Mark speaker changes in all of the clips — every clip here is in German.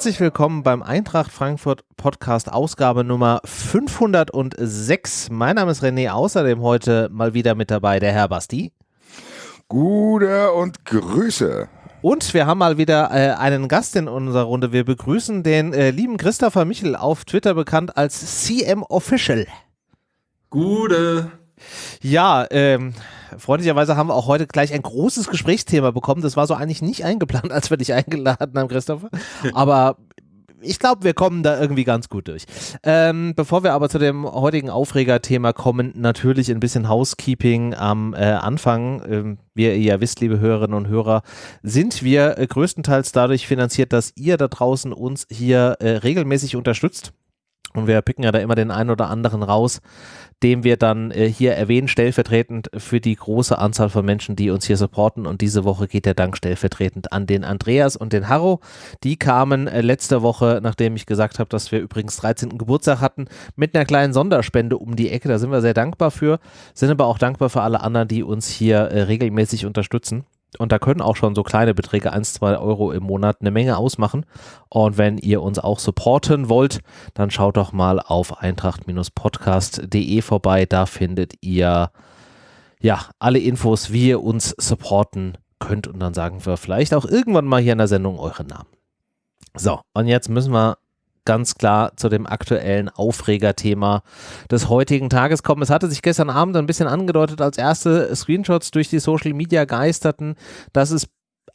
Speaker 1: herzlich willkommen beim Eintracht Frankfurt Podcast Ausgabe Nummer 506. Mein Name ist René, außerdem heute mal wieder mit dabei der Herr Basti.
Speaker 2: Gute und Grüße.
Speaker 1: Und wir haben mal wieder äh, einen Gast in unserer Runde. Wir begrüßen den äh, lieben Christopher Michel, auf Twitter bekannt als CM Official.
Speaker 3: Gute.
Speaker 1: Ja, ähm, freundlicherweise haben wir auch heute gleich ein großes Gesprächsthema bekommen. Das war so eigentlich nicht eingeplant, als wir dich eingeladen haben, Christopher. Aber ich glaube, wir kommen da irgendwie ganz gut durch. Ähm, bevor wir aber zu dem heutigen Aufregerthema kommen, natürlich ein bisschen Housekeeping am äh, Anfang. Ähm, wie ihr ja wisst, liebe Hörerinnen und Hörer, sind wir äh, größtenteils dadurch finanziert, dass ihr da draußen uns hier äh, regelmäßig unterstützt. Und wir picken ja da immer den einen oder anderen raus, den wir dann äh, hier erwähnen, stellvertretend für die große Anzahl von Menschen, die uns hier supporten. Und diese Woche geht der Dank stellvertretend an den Andreas und den Harro. Die kamen äh, letzte Woche, nachdem ich gesagt habe, dass wir übrigens 13. Geburtstag hatten, mit einer kleinen Sonderspende um die Ecke. Da sind wir sehr dankbar für, sind aber auch dankbar für alle anderen, die uns hier äh, regelmäßig unterstützen. Und da können auch schon so kleine Beträge, 1, 2 Euro im Monat, eine Menge ausmachen. Und wenn ihr uns auch supporten wollt, dann schaut doch mal auf eintracht-podcast.de vorbei. Da findet ihr ja alle Infos, wie ihr uns supporten könnt. Und dann sagen wir vielleicht auch irgendwann mal hier in der Sendung euren Namen. So, und jetzt müssen wir ganz klar zu dem aktuellen Aufregerthema des heutigen Tages kommen. Es hatte sich gestern Abend ein bisschen angedeutet, als erste Screenshots durch die Social Media geisterten, dass es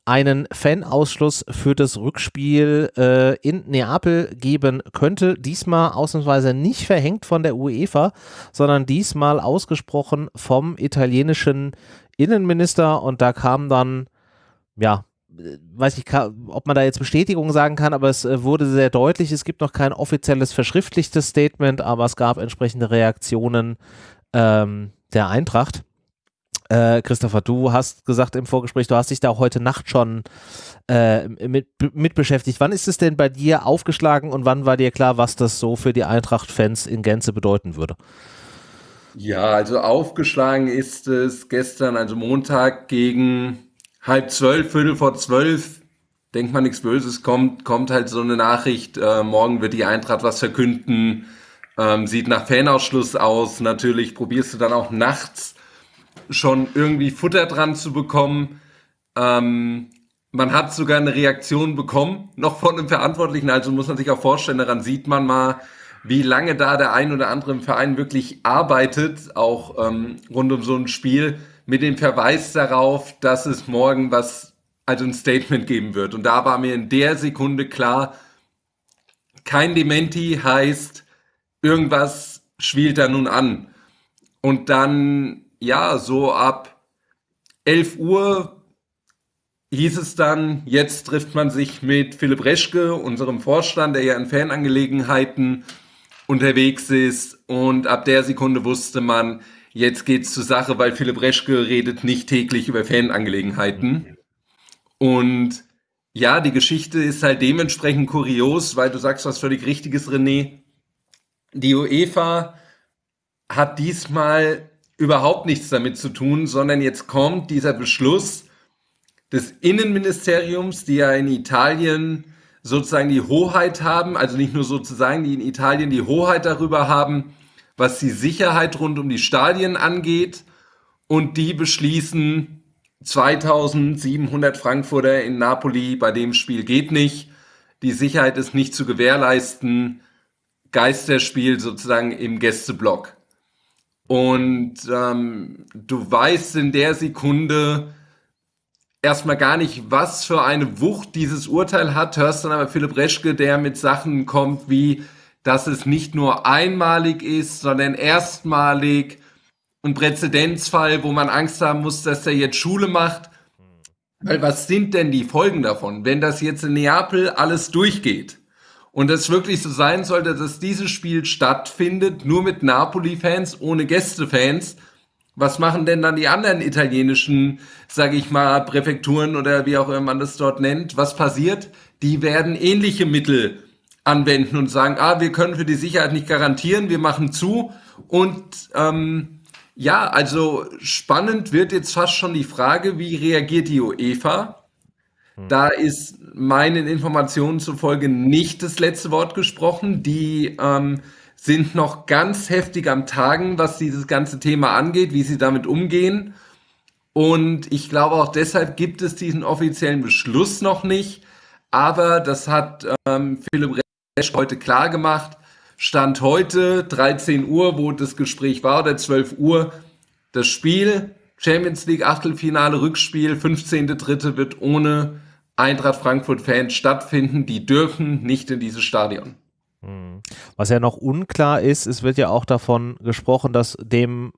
Speaker 1: einen Fanausschluss für das Rückspiel äh, in Neapel geben könnte. Diesmal ausnahmsweise nicht verhängt von der UEFA, sondern diesmal ausgesprochen vom italienischen Innenminister und da kam dann ja weiß ich, ob man da jetzt Bestätigung sagen kann, aber es äh, wurde sehr deutlich. Es gibt noch kein offizielles verschriftlichtes Statement, aber es gab entsprechende Reaktionen ähm, der Eintracht. Äh, Christopher, du hast gesagt im Vorgespräch, du hast dich da heute Nacht schon äh, mit, mit beschäftigt. Wann ist es denn bei dir aufgeschlagen und wann war dir klar, was das so für die Eintracht-Fans in Gänze bedeuten würde?
Speaker 3: Ja, also aufgeschlagen ist es gestern, also Montag gegen halb zwölf, Viertel vor zwölf, denkt man nichts Böses, kommt, kommt halt so eine Nachricht, äh, morgen wird die Eintracht was verkünden, ähm, sieht nach Fanausschluss aus. Natürlich probierst du dann auch nachts schon irgendwie Futter dran zu bekommen. Ähm, man hat sogar eine Reaktion bekommen, noch von einem Verantwortlichen, also muss man sich auch vorstellen, daran sieht man mal, wie lange da der ein oder andere im Verein wirklich arbeitet, auch ähm, rund um so ein Spiel mit dem Verweis darauf, dass es morgen was, also ein Statement geben wird. Und da war mir in der Sekunde klar, kein Dementi heißt, irgendwas schwielt da nun an. Und dann, ja, so ab 11 Uhr hieß es dann, jetzt trifft man sich mit Philipp Reschke, unserem Vorstand, der ja in Fanangelegenheiten unterwegs ist. Und ab der Sekunde wusste man, Jetzt geht's zur Sache, weil Philipp Reschke redet nicht täglich über Fanangelegenheiten. Und ja, die Geschichte ist halt dementsprechend kurios, weil du sagst was völlig Richtiges, René. Die UEFA hat diesmal überhaupt nichts damit zu tun, sondern jetzt kommt dieser Beschluss des Innenministeriums, die ja in Italien sozusagen die Hoheit haben, also nicht nur sozusagen, die in Italien die Hoheit darüber haben, was die Sicherheit rund um die Stadien angeht. Und die beschließen, 2700 Frankfurter in Napoli bei dem Spiel geht nicht. Die Sicherheit ist nicht zu gewährleisten. Geisterspiel sozusagen im Gästeblock. Und ähm, du weißt in der Sekunde erstmal gar nicht, was für eine Wucht dieses Urteil hat, hörst dann aber Philipp Reschke, der mit Sachen kommt wie, dass es nicht nur einmalig ist, sondern erstmalig ein Präzedenzfall, wo man Angst haben muss, dass er jetzt Schule macht. Weil was sind denn die Folgen davon, wenn das jetzt in Neapel alles durchgeht? Und es wirklich so sein sollte, dass dieses Spiel stattfindet, nur mit Napoli-Fans, ohne Gästefans. Was machen denn dann die anderen italienischen, sage ich mal, Präfekturen oder wie auch immer man das dort nennt? Was passiert? Die werden ähnliche Mittel anwenden und sagen, ah, wir können für die Sicherheit nicht garantieren, wir machen zu. Und ähm, ja, also spannend wird jetzt fast schon die Frage, wie reagiert die UEFA? Hm. Da ist meinen Informationen zufolge nicht das letzte Wort gesprochen. Die ähm, sind noch ganz heftig am Tagen, was dieses ganze Thema angeht, wie sie damit umgehen. Und ich glaube auch deshalb gibt es diesen offiziellen Beschluss noch nicht. Aber das hat ähm, Philipp heute klar gemacht. Stand heute 13 Uhr, wo das Gespräch war, oder 12 Uhr, das Spiel, Champions League Achtelfinale Rückspiel, 15.3. wird ohne Eintracht Frankfurt-Fans stattfinden. Die dürfen nicht in dieses Stadion.
Speaker 1: Hm. Was ja noch unklar ist, es wird ja auch davon gesprochen, dass dem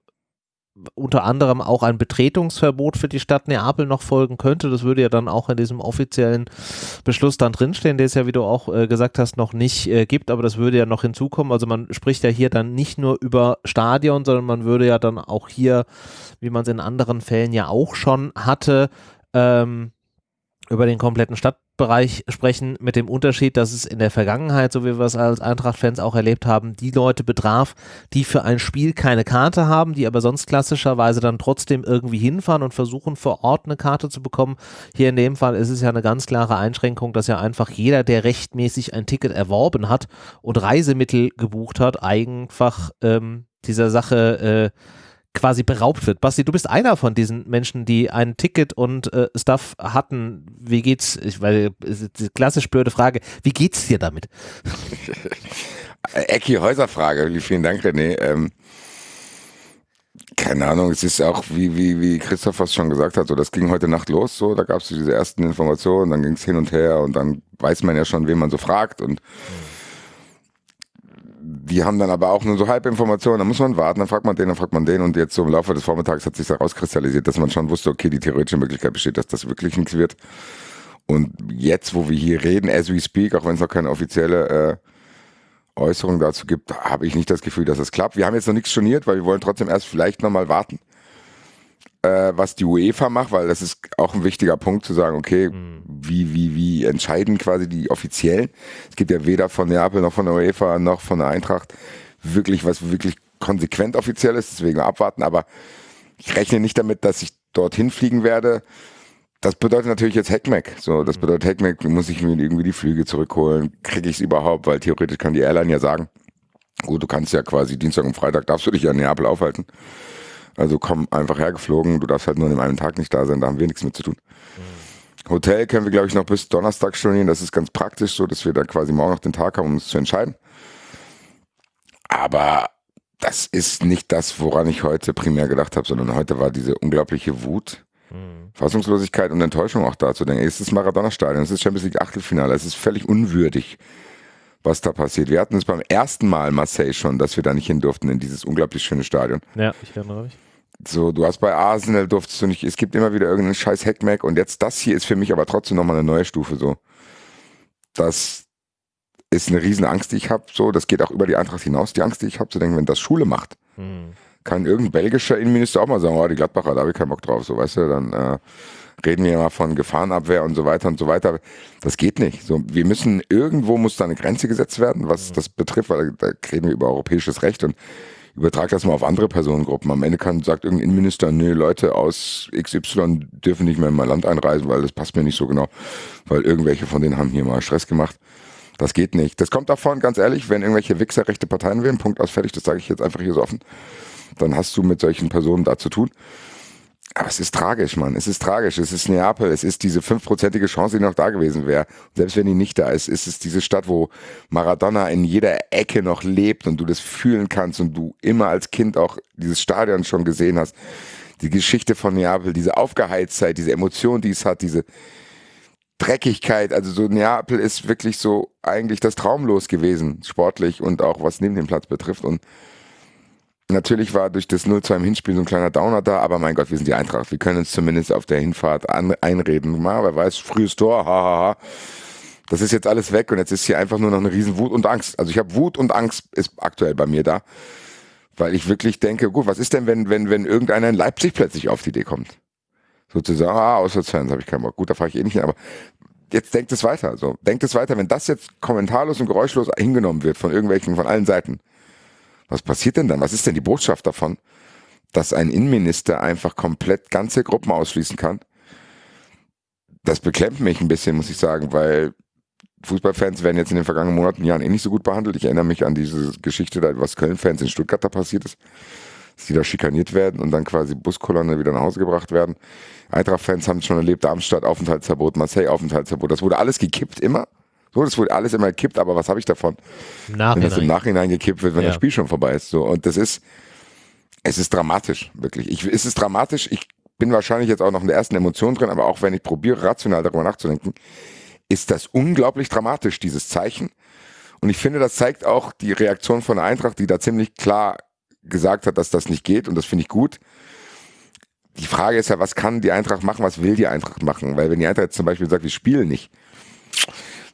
Speaker 1: unter anderem auch ein Betretungsverbot für die Stadt Neapel noch folgen könnte. Das würde ja dann auch in diesem offiziellen Beschluss dann drinstehen, der es ja, wie du auch äh, gesagt hast, noch nicht äh, gibt, aber das würde ja noch hinzukommen. Also man spricht ja hier dann nicht nur über Stadion, sondern man würde ja dann auch hier, wie man es in anderen Fällen ja auch schon hatte, ähm, über den kompletten Stadtbereich sprechen, mit dem Unterschied, dass es in der Vergangenheit, so wie wir es als Eintracht-Fans auch erlebt haben, die Leute betraf, die für ein Spiel keine Karte haben, die aber sonst klassischerweise dann trotzdem irgendwie hinfahren und versuchen vor Ort eine Karte zu bekommen. Hier in dem Fall ist es ja eine ganz klare Einschränkung, dass ja einfach jeder, der rechtmäßig ein Ticket erworben hat und Reisemittel gebucht hat, einfach ähm, dieser Sache äh, quasi beraubt wird. Basti, du bist einer von diesen Menschen, die ein Ticket und äh, Stuff hatten. Wie geht's? Ich, weil die klassisch blöde Frage, wie geht's dir damit?
Speaker 2: Ecki Häuserfrage, vielen Dank, René. Ähm, keine Ahnung, es ist auch, wie, wie, wie Christoph fast schon gesagt hat, so, das ging heute Nacht los, so, da gab es diese ersten Informationen, dann ging es hin und her und dann weiß man ja schon, wen man so fragt und mhm die haben dann aber auch nur so Halbinformationen, dann muss man warten, dann fragt man den, dann fragt man den und jetzt so im Laufe des Vormittags hat sich herauskristallisiert, dass man schon wusste, okay, die theoretische Möglichkeit besteht, dass das wirklich nichts wird. Und jetzt, wo wir hier reden, as we speak, auch wenn es noch keine offizielle äh, Äußerung dazu gibt, habe ich nicht das Gefühl, dass es klappt. Wir haben jetzt noch nichts storniert, weil wir wollen trotzdem erst vielleicht nochmal warten äh, was die UEFA macht, weil das ist auch ein wichtiger Punkt zu sagen, okay, mhm. wie, wie, wie entscheiden quasi die Offiziellen? Es gibt ja weder von Neapel noch von der UEFA noch von der Eintracht wirklich was wirklich konsequent offiziell ist, deswegen abwarten, aber ich rechne nicht damit, dass ich dorthin fliegen werde. Das bedeutet natürlich jetzt Hackmack. So, das mhm. bedeutet Hackmack, muss ich mir irgendwie die Flüge zurückholen. Kriege ich es überhaupt? Weil theoretisch kann die Airline ja sagen, gut, du kannst ja quasi Dienstag und Freitag darfst du dich ja in Neapel aufhalten. Also komm einfach hergeflogen, du darfst halt nur an dem einen Tag nicht da sein, da haben wir nichts mit zu tun. Mhm. Hotel können wir, glaube ich, noch bis Donnerstag stornieren. Das ist ganz praktisch so, dass wir dann quasi morgen noch den Tag haben, um uns zu entscheiden. Aber das ist nicht das, woran ich heute primär gedacht habe, sondern heute war diese unglaubliche Wut, mhm. Fassungslosigkeit und Enttäuschung auch da zu denken. Es ist Maradona-Stadion, es ist Champions League Achtelfinale, es ist völlig unwürdig, was da passiert. Wir hatten es beim ersten Mal Marseille schon, dass wir da nicht hin durften in dieses unglaublich schöne Stadion.
Speaker 1: Ja, ich erinnere mich.
Speaker 2: So, du hast bei Arsenal durftest du nicht, es gibt immer wieder irgendeinen scheiß Hackmack und jetzt das hier ist für mich aber trotzdem nochmal eine neue Stufe so. Das ist eine riesen Angst, die ich habe, so, das geht auch über die Eintracht hinaus, die Angst, die ich habe, zu denken, wenn das Schule macht, hm. kann irgendein belgischer Innenminister auch mal sagen, oh, die Gladbacher, da habe ich keinen Bock drauf, so, weißt du, dann äh, reden wir mal von Gefahrenabwehr und so weiter und so weiter. Das geht nicht. So, wir müssen, irgendwo muss da eine Grenze gesetzt werden, was hm. das betrifft, weil da reden wir über europäisches Recht und übertrag das mal auf andere Personengruppen. Am Ende kann, sagt irgendein Innenminister, nee, Leute aus XY dürfen nicht mehr in mein Land einreisen, weil das passt mir nicht so genau, weil irgendwelche von denen haben hier mal Stress gemacht. Das geht nicht. Das kommt davon, ganz ehrlich, wenn irgendwelche Wichser rechte Parteien wählen, Punkt aus fertig, das sage ich jetzt einfach hier so offen, dann hast du mit solchen Personen da zu tun. Aber es ist tragisch, Mann. Es ist tragisch. Es ist Neapel. Es ist diese fünfprozentige Chance, die noch da gewesen wäre. Selbst wenn die nicht da ist, ist es diese Stadt, wo Maradona in jeder Ecke noch lebt und du das fühlen kannst und du immer als Kind auch dieses Stadion schon gesehen hast. Die Geschichte von Neapel, diese Aufgeheiztheit, diese Emotion, die es hat, diese Dreckigkeit. Also so Neapel ist wirklich so eigentlich das Traumlos gewesen, sportlich und auch was neben dem Platz betrifft. Und Natürlich war durch das 0-2 im Hinspiel so ein kleiner Downer da, aber mein Gott, wir sind die Eintracht. Wir können uns zumindest auf der Hinfahrt an, einreden. Mal, wer weiß, frühes Tor, hahaha. Ha, ha. Das ist jetzt alles weg und jetzt ist hier einfach nur noch eine riesen Wut und Angst. Also ich habe Wut und Angst ist aktuell bei mir da, weil ich wirklich denke, gut, was ist denn, wenn wenn wenn irgendeiner in Leipzig plötzlich auf die Idee kommt? Sozusagen, ah, Auswärtsfans habe ich keinen Bock. Gut, da fahre ich eh nicht hin, aber jetzt denkt es weiter. So, denkt es weiter, wenn das jetzt kommentarlos und geräuschlos hingenommen wird von irgendwelchen, von allen Seiten was passiert denn dann? Was ist denn die Botschaft davon, dass ein Innenminister einfach komplett ganze Gruppen ausschließen kann? das beklemmt mich ein bisschen, muss ich sagen, weil Fußballfans werden jetzt in den vergangenen Monaten, Jahren eh nicht so gut behandelt. Ich erinnere mich an diese Geschichte, was Köln-Fans in Stuttgart da passiert ist, dass die da schikaniert werden und dann quasi Buskolonne wieder nach Hause gebracht werden. Eintracht-Fans haben es schon erlebt, Darmstadt Aufenthaltsverbot, Marseille Aufenthaltsverbot. Das wurde alles gekippt immer. So, das wurde alles immer gekippt, aber was habe ich davon?
Speaker 1: Nachhinein.
Speaker 2: Wenn das im Nachhinein gekippt wird, wenn ja. das Spiel schon vorbei ist. So, und das ist, es ist dramatisch, wirklich. Ich, es ist dramatisch. Ich bin wahrscheinlich jetzt auch noch in der ersten Emotion drin, aber auch wenn ich probiere, rational darüber nachzudenken, ist das unglaublich dramatisch, dieses Zeichen. Und ich finde, das zeigt auch die Reaktion von der Eintracht, die da ziemlich klar gesagt hat, dass das nicht geht und das finde ich gut. Die Frage ist ja, was kann die Eintracht machen, was will die Eintracht machen? Weil wenn die Eintracht jetzt zum Beispiel sagt, wir spielen nicht,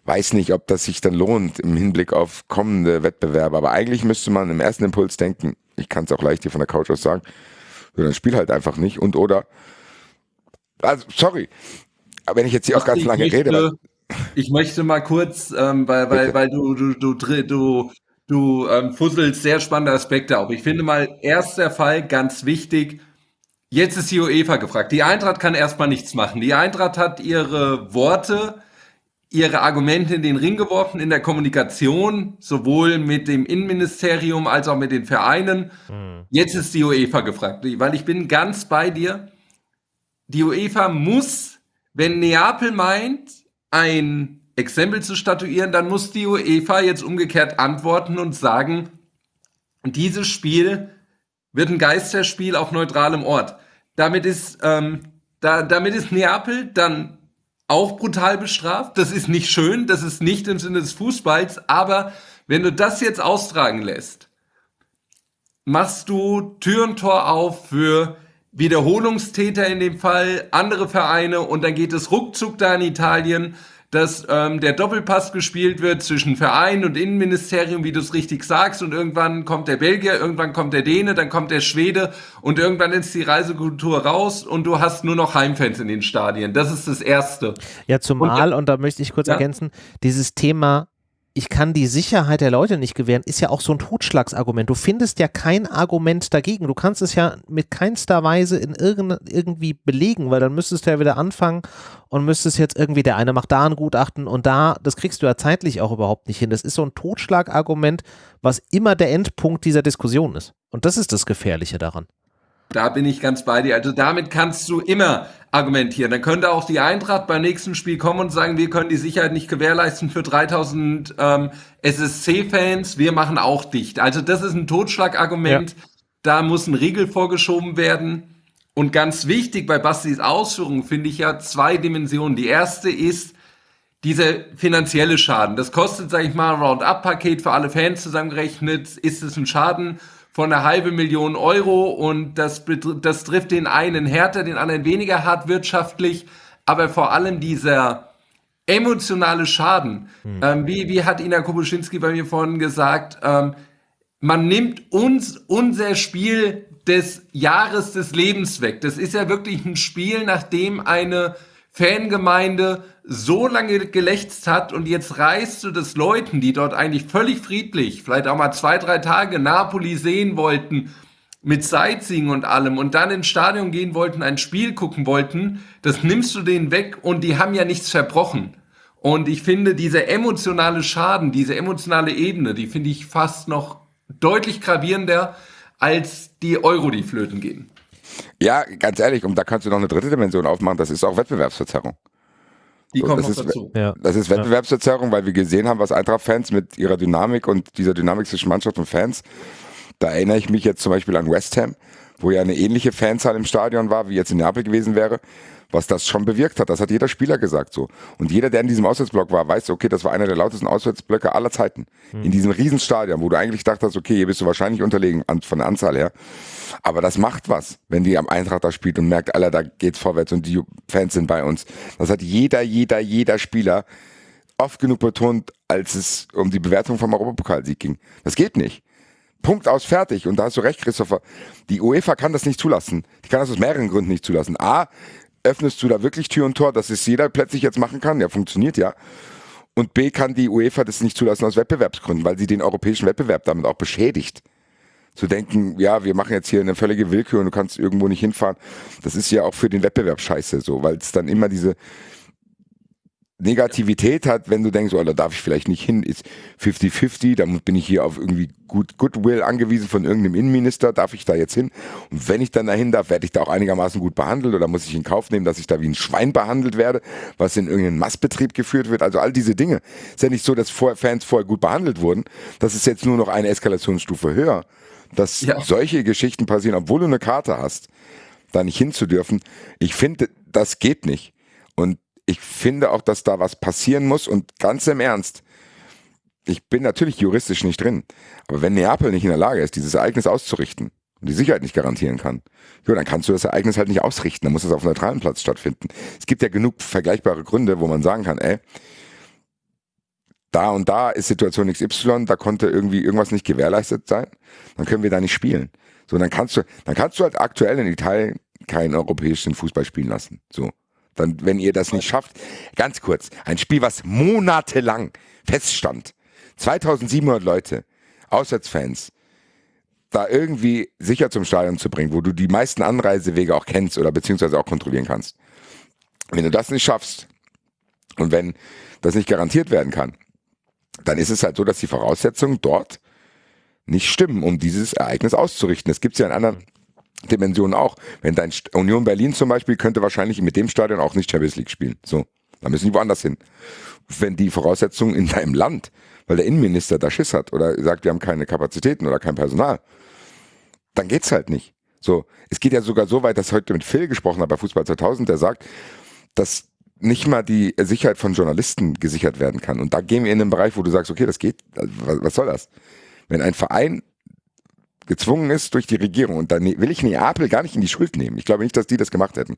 Speaker 2: weiß nicht, ob das sich dann lohnt im Hinblick auf kommende Wettbewerbe. Aber eigentlich müsste man im ersten Impuls denken, ich kann es auch leicht hier von der Couch aus sagen, dann spiel halt einfach nicht und oder, also sorry, aber wenn ich jetzt hier auch ganz lange
Speaker 3: möchte,
Speaker 2: rede.
Speaker 3: Ich möchte mal kurz, ähm, weil, weil, weil du, du, du, du, du ähm, fusselst sehr spannende Aspekte auf. Ich finde mal, erster Fall, ganz wichtig, jetzt ist die UEFA gefragt. Die Eintracht kann erstmal nichts machen. Die Eintracht hat ihre Worte, ihre Argumente in den Ring geworfen in der Kommunikation, sowohl mit dem Innenministerium als auch mit den Vereinen. Mhm. Jetzt ist die UEFA gefragt, weil ich bin ganz bei dir. Die UEFA muss, wenn Neapel meint, ein Exempel zu statuieren, dann muss die UEFA jetzt umgekehrt antworten und sagen, dieses Spiel wird ein Geisterspiel auf neutralem Ort. Damit ist, ähm, da, damit ist Neapel dann auch brutal bestraft. Das ist nicht schön, das ist nicht im Sinne des Fußballs, aber wenn du das jetzt austragen lässt, machst du Tür und Tor auf für Wiederholungstäter in dem Fall, andere Vereine und dann geht es ruckzuck da in Italien dass ähm, der Doppelpass gespielt wird zwischen Verein und Innenministerium, wie du es richtig sagst, und irgendwann kommt der Belgier, irgendwann kommt der Däne, dann kommt der Schwede und irgendwann ist die Reisekultur raus und du hast nur noch Heimfans in den Stadien. Das ist das Erste.
Speaker 1: Ja, zumal, und, und da möchte ich kurz ja? ergänzen, dieses Thema ich kann die Sicherheit der Leute nicht gewähren, ist ja auch so ein Totschlagsargument. Du findest ja kein Argument dagegen. Du kannst es ja mit keinster Weise in irgend, irgendwie belegen, weil dann müsstest du ja wieder anfangen und müsstest jetzt irgendwie, der eine macht da ein Gutachten und da, das kriegst du ja zeitlich auch überhaupt nicht hin. Das ist so ein Totschlagargument, was immer der Endpunkt dieser Diskussion ist. Und das ist das Gefährliche daran.
Speaker 3: Da bin ich ganz bei dir. Also damit kannst du immer argumentieren. Dann könnte auch die Eintracht beim nächsten Spiel kommen und sagen, wir können die Sicherheit nicht gewährleisten für 3000 ähm, SSC-Fans, wir machen auch dicht. Also das ist ein Totschlagargument. Ja. Da muss ein Riegel vorgeschoben werden. Und ganz wichtig bei Bastis Ausführungen finde ich ja zwei Dimensionen. Die erste ist dieser finanzielle Schaden. Das kostet, sage ich mal, ein Roundup-Paket für alle Fans zusammengerechnet. Ist es ein Schaden von einer halben Million Euro und das, das trifft den einen härter, den anderen weniger hart wirtschaftlich, aber vor allem dieser emotionale Schaden. Hm. Ähm, wie, wie hat Ina Kobuschinski bei mir vorhin gesagt, ähm, man nimmt uns unser Spiel des Jahres des Lebens weg. Das ist ja wirklich ein Spiel, nachdem eine Fangemeinde so lange gelächzt hat und jetzt reißt du das Leuten, die dort eigentlich völlig friedlich, vielleicht auch mal zwei, drei Tage Napoli sehen wollten, mit Sightseeing und allem und dann ins Stadion gehen wollten, ein Spiel gucken wollten, das nimmst du denen weg und die haben ja nichts verbrochen. Und ich finde, dieser emotionale Schaden, diese emotionale Ebene, die finde ich fast noch deutlich gravierender als die Euro, die flöten gehen.
Speaker 2: Ja, ganz ehrlich, und da kannst du noch eine dritte Dimension aufmachen, das ist auch Wettbewerbsverzerrung.
Speaker 3: Die so, kommt
Speaker 2: das
Speaker 3: noch
Speaker 2: ist, dazu. Ja. Das ist Wettbewerbsverzerrung, weil wir gesehen haben, was Eintracht-Fans mit ihrer Dynamik und dieser Dynamik zwischen Mannschaft und Fans, da erinnere ich mich jetzt zum Beispiel an West Ham, wo ja eine ähnliche Fanzahl im Stadion war, wie jetzt in Neapel gewesen wäre was das schon bewirkt hat. Das hat jeder Spieler gesagt so. Und jeder, der in diesem Auswärtsblock war, weiß, okay, das war einer der lautesten Auswärtsblöcke aller Zeiten. Mhm. In diesem Riesenstadion, wo du eigentlich dachtest, okay, hier bist du wahrscheinlich unterlegen von der Anzahl her. Aber das macht was, wenn die am Eintracht da spielt und merkt, Alter, da geht's vorwärts und die Fans sind bei uns. Das hat jeder, jeder, jeder Spieler oft genug betont, als es um die Bewertung vom Europapokalsieg ging. Das geht nicht. Punkt aus, fertig. Und da hast du recht, Christopher. Die UEFA kann das nicht zulassen. Die kann das aus mehreren Gründen nicht zulassen. A, öffnest du da wirklich Tür und Tor, dass es jeder plötzlich jetzt machen kann? Ja, funktioniert ja. Und B kann die UEFA das nicht zulassen aus Wettbewerbsgründen, weil sie den europäischen Wettbewerb damit auch beschädigt. Zu denken, ja, wir machen jetzt hier eine völlige Willkür und du kannst irgendwo nicht hinfahren, das ist ja auch für den Wettbewerb scheiße so, weil es dann immer diese, Negativität hat, wenn du denkst, oh, da darf ich vielleicht nicht hin, ist 50-50, dann bin ich hier auf irgendwie gut Goodwill angewiesen von irgendeinem Innenminister, darf ich da jetzt hin? Und wenn ich dann dahin darf, werde ich da auch einigermaßen gut behandelt oder muss ich in Kauf nehmen, dass ich da wie ein Schwein behandelt werde, was in irgendeinen Massbetrieb geführt wird? Also all diese Dinge. Ist ja nicht so, dass Fans vorher gut behandelt wurden. Das ist jetzt nur noch eine Eskalationsstufe höher. Dass ja. solche Geschichten passieren, obwohl du eine Karte hast, da nicht hinzudürfen. Ich finde, das geht nicht. Ich finde auch, dass da was passieren muss und ganz im Ernst, ich bin natürlich juristisch nicht drin, aber wenn Neapel nicht in der Lage ist, dieses Ereignis auszurichten und die Sicherheit nicht garantieren kann, jo, dann kannst du das Ereignis halt nicht ausrichten, dann muss es auf einem neutralen Platz stattfinden. Es gibt ja genug vergleichbare Gründe, wo man sagen kann, ey, da und da ist Situation XY, da konnte irgendwie irgendwas nicht gewährleistet sein, dann können wir da nicht spielen. So, dann kannst du, dann kannst du halt aktuell in Italien keinen europäischen Fußball spielen lassen. So. Dann, wenn ihr das nicht schafft, ganz kurz, ein Spiel, was monatelang feststand, 2700 Leute, Auswärtsfans, da irgendwie sicher zum Stadion zu bringen, wo du die meisten Anreisewege auch kennst oder beziehungsweise auch kontrollieren kannst. Wenn du das nicht schaffst und wenn das nicht garantiert werden kann, dann ist es halt so, dass die Voraussetzungen dort nicht stimmen, um dieses Ereignis auszurichten. Es gibt ja in anderen Dimensionen auch. Wenn dein Union Berlin zum Beispiel könnte wahrscheinlich mit dem Stadion auch nicht Champions League spielen. So, da müssen die woanders hin. Wenn die Voraussetzungen in deinem Land, weil der Innenminister da Schiss hat oder sagt, wir haben keine Kapazitäten oder kein Personal, dann geht's halt nicht. So, es geht ja sogar so weit, dass ich heute mit Phil gesprochen habe bei Fußball 2000, der sagt, dass nicht mal die Sicherheit von Journalisten gesichert werden kann. Und da gehen wir in einen Bereich, wo du sagst, okay, das geht, was soll das? Wenn ein Verein gezwungen ist durch die Regierung. Und dann will ich Neapel gar nicht in die Schuld nehmen. Ich glaube nicht, dass die das gemacht hätten.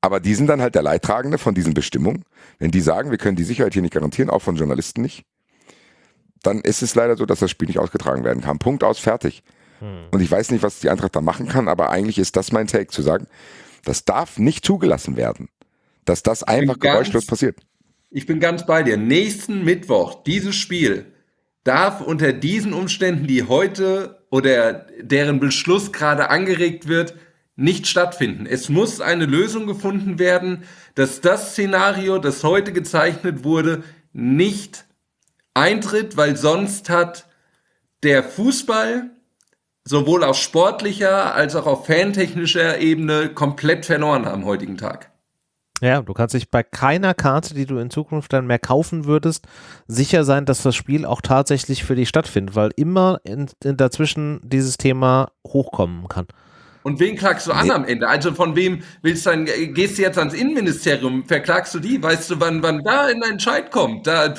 Speaker 2: Aber die sind dann halt der Leidtragende von diesen Bestimmungen. Wenn die sagen, wir können die Sicherheit hier nicht garantieren, auch von Journalisten nicht, dann ist es leider so, dass das Spiel nicht ausgetragen werden kann. Punkt aus, fertig. Hm. Und ich weiß nicht, was die Eintracht da machen kann, aber eigentlich ist das mein Take, zu sagen, das darf nicht zugelassen werden. Dass das einfach geräuschlos passiert.
Speaker 3: Ich bin ganz bei dir. Nächsten Mittwoch, dieses Spiel, darf unter diesen Umständen, die heute oder deren Beschluss gerade angeregt wird, nicht stattfinden. Es muss eine Lösung gefunden werden, dass das Szenario, das heute gezeichnet wurde, nicht eintritt, weil sonst hat der Fußball sowohl auf sportlicher als auch auf fantechnischer Ebene komplett verloren am heutigen Tag.
Speaker 1: Ja, du kannst dich bei keiner Karte, die du in Zukunft dann mehr kaufen würdest, sicher sein, dass das Spiel auch tatsächlich für dich stattfindet, weil immer in, in dazwischen dieses Thema hochkommen kann.
Speaker 3: Und wen klagst du an nee. am Ende? Also von wem willst du dann, gehst du jetzt ans Innenministerium, verklagst du die? Weißt du, wann, wann da ein Entscheid kommt? Da,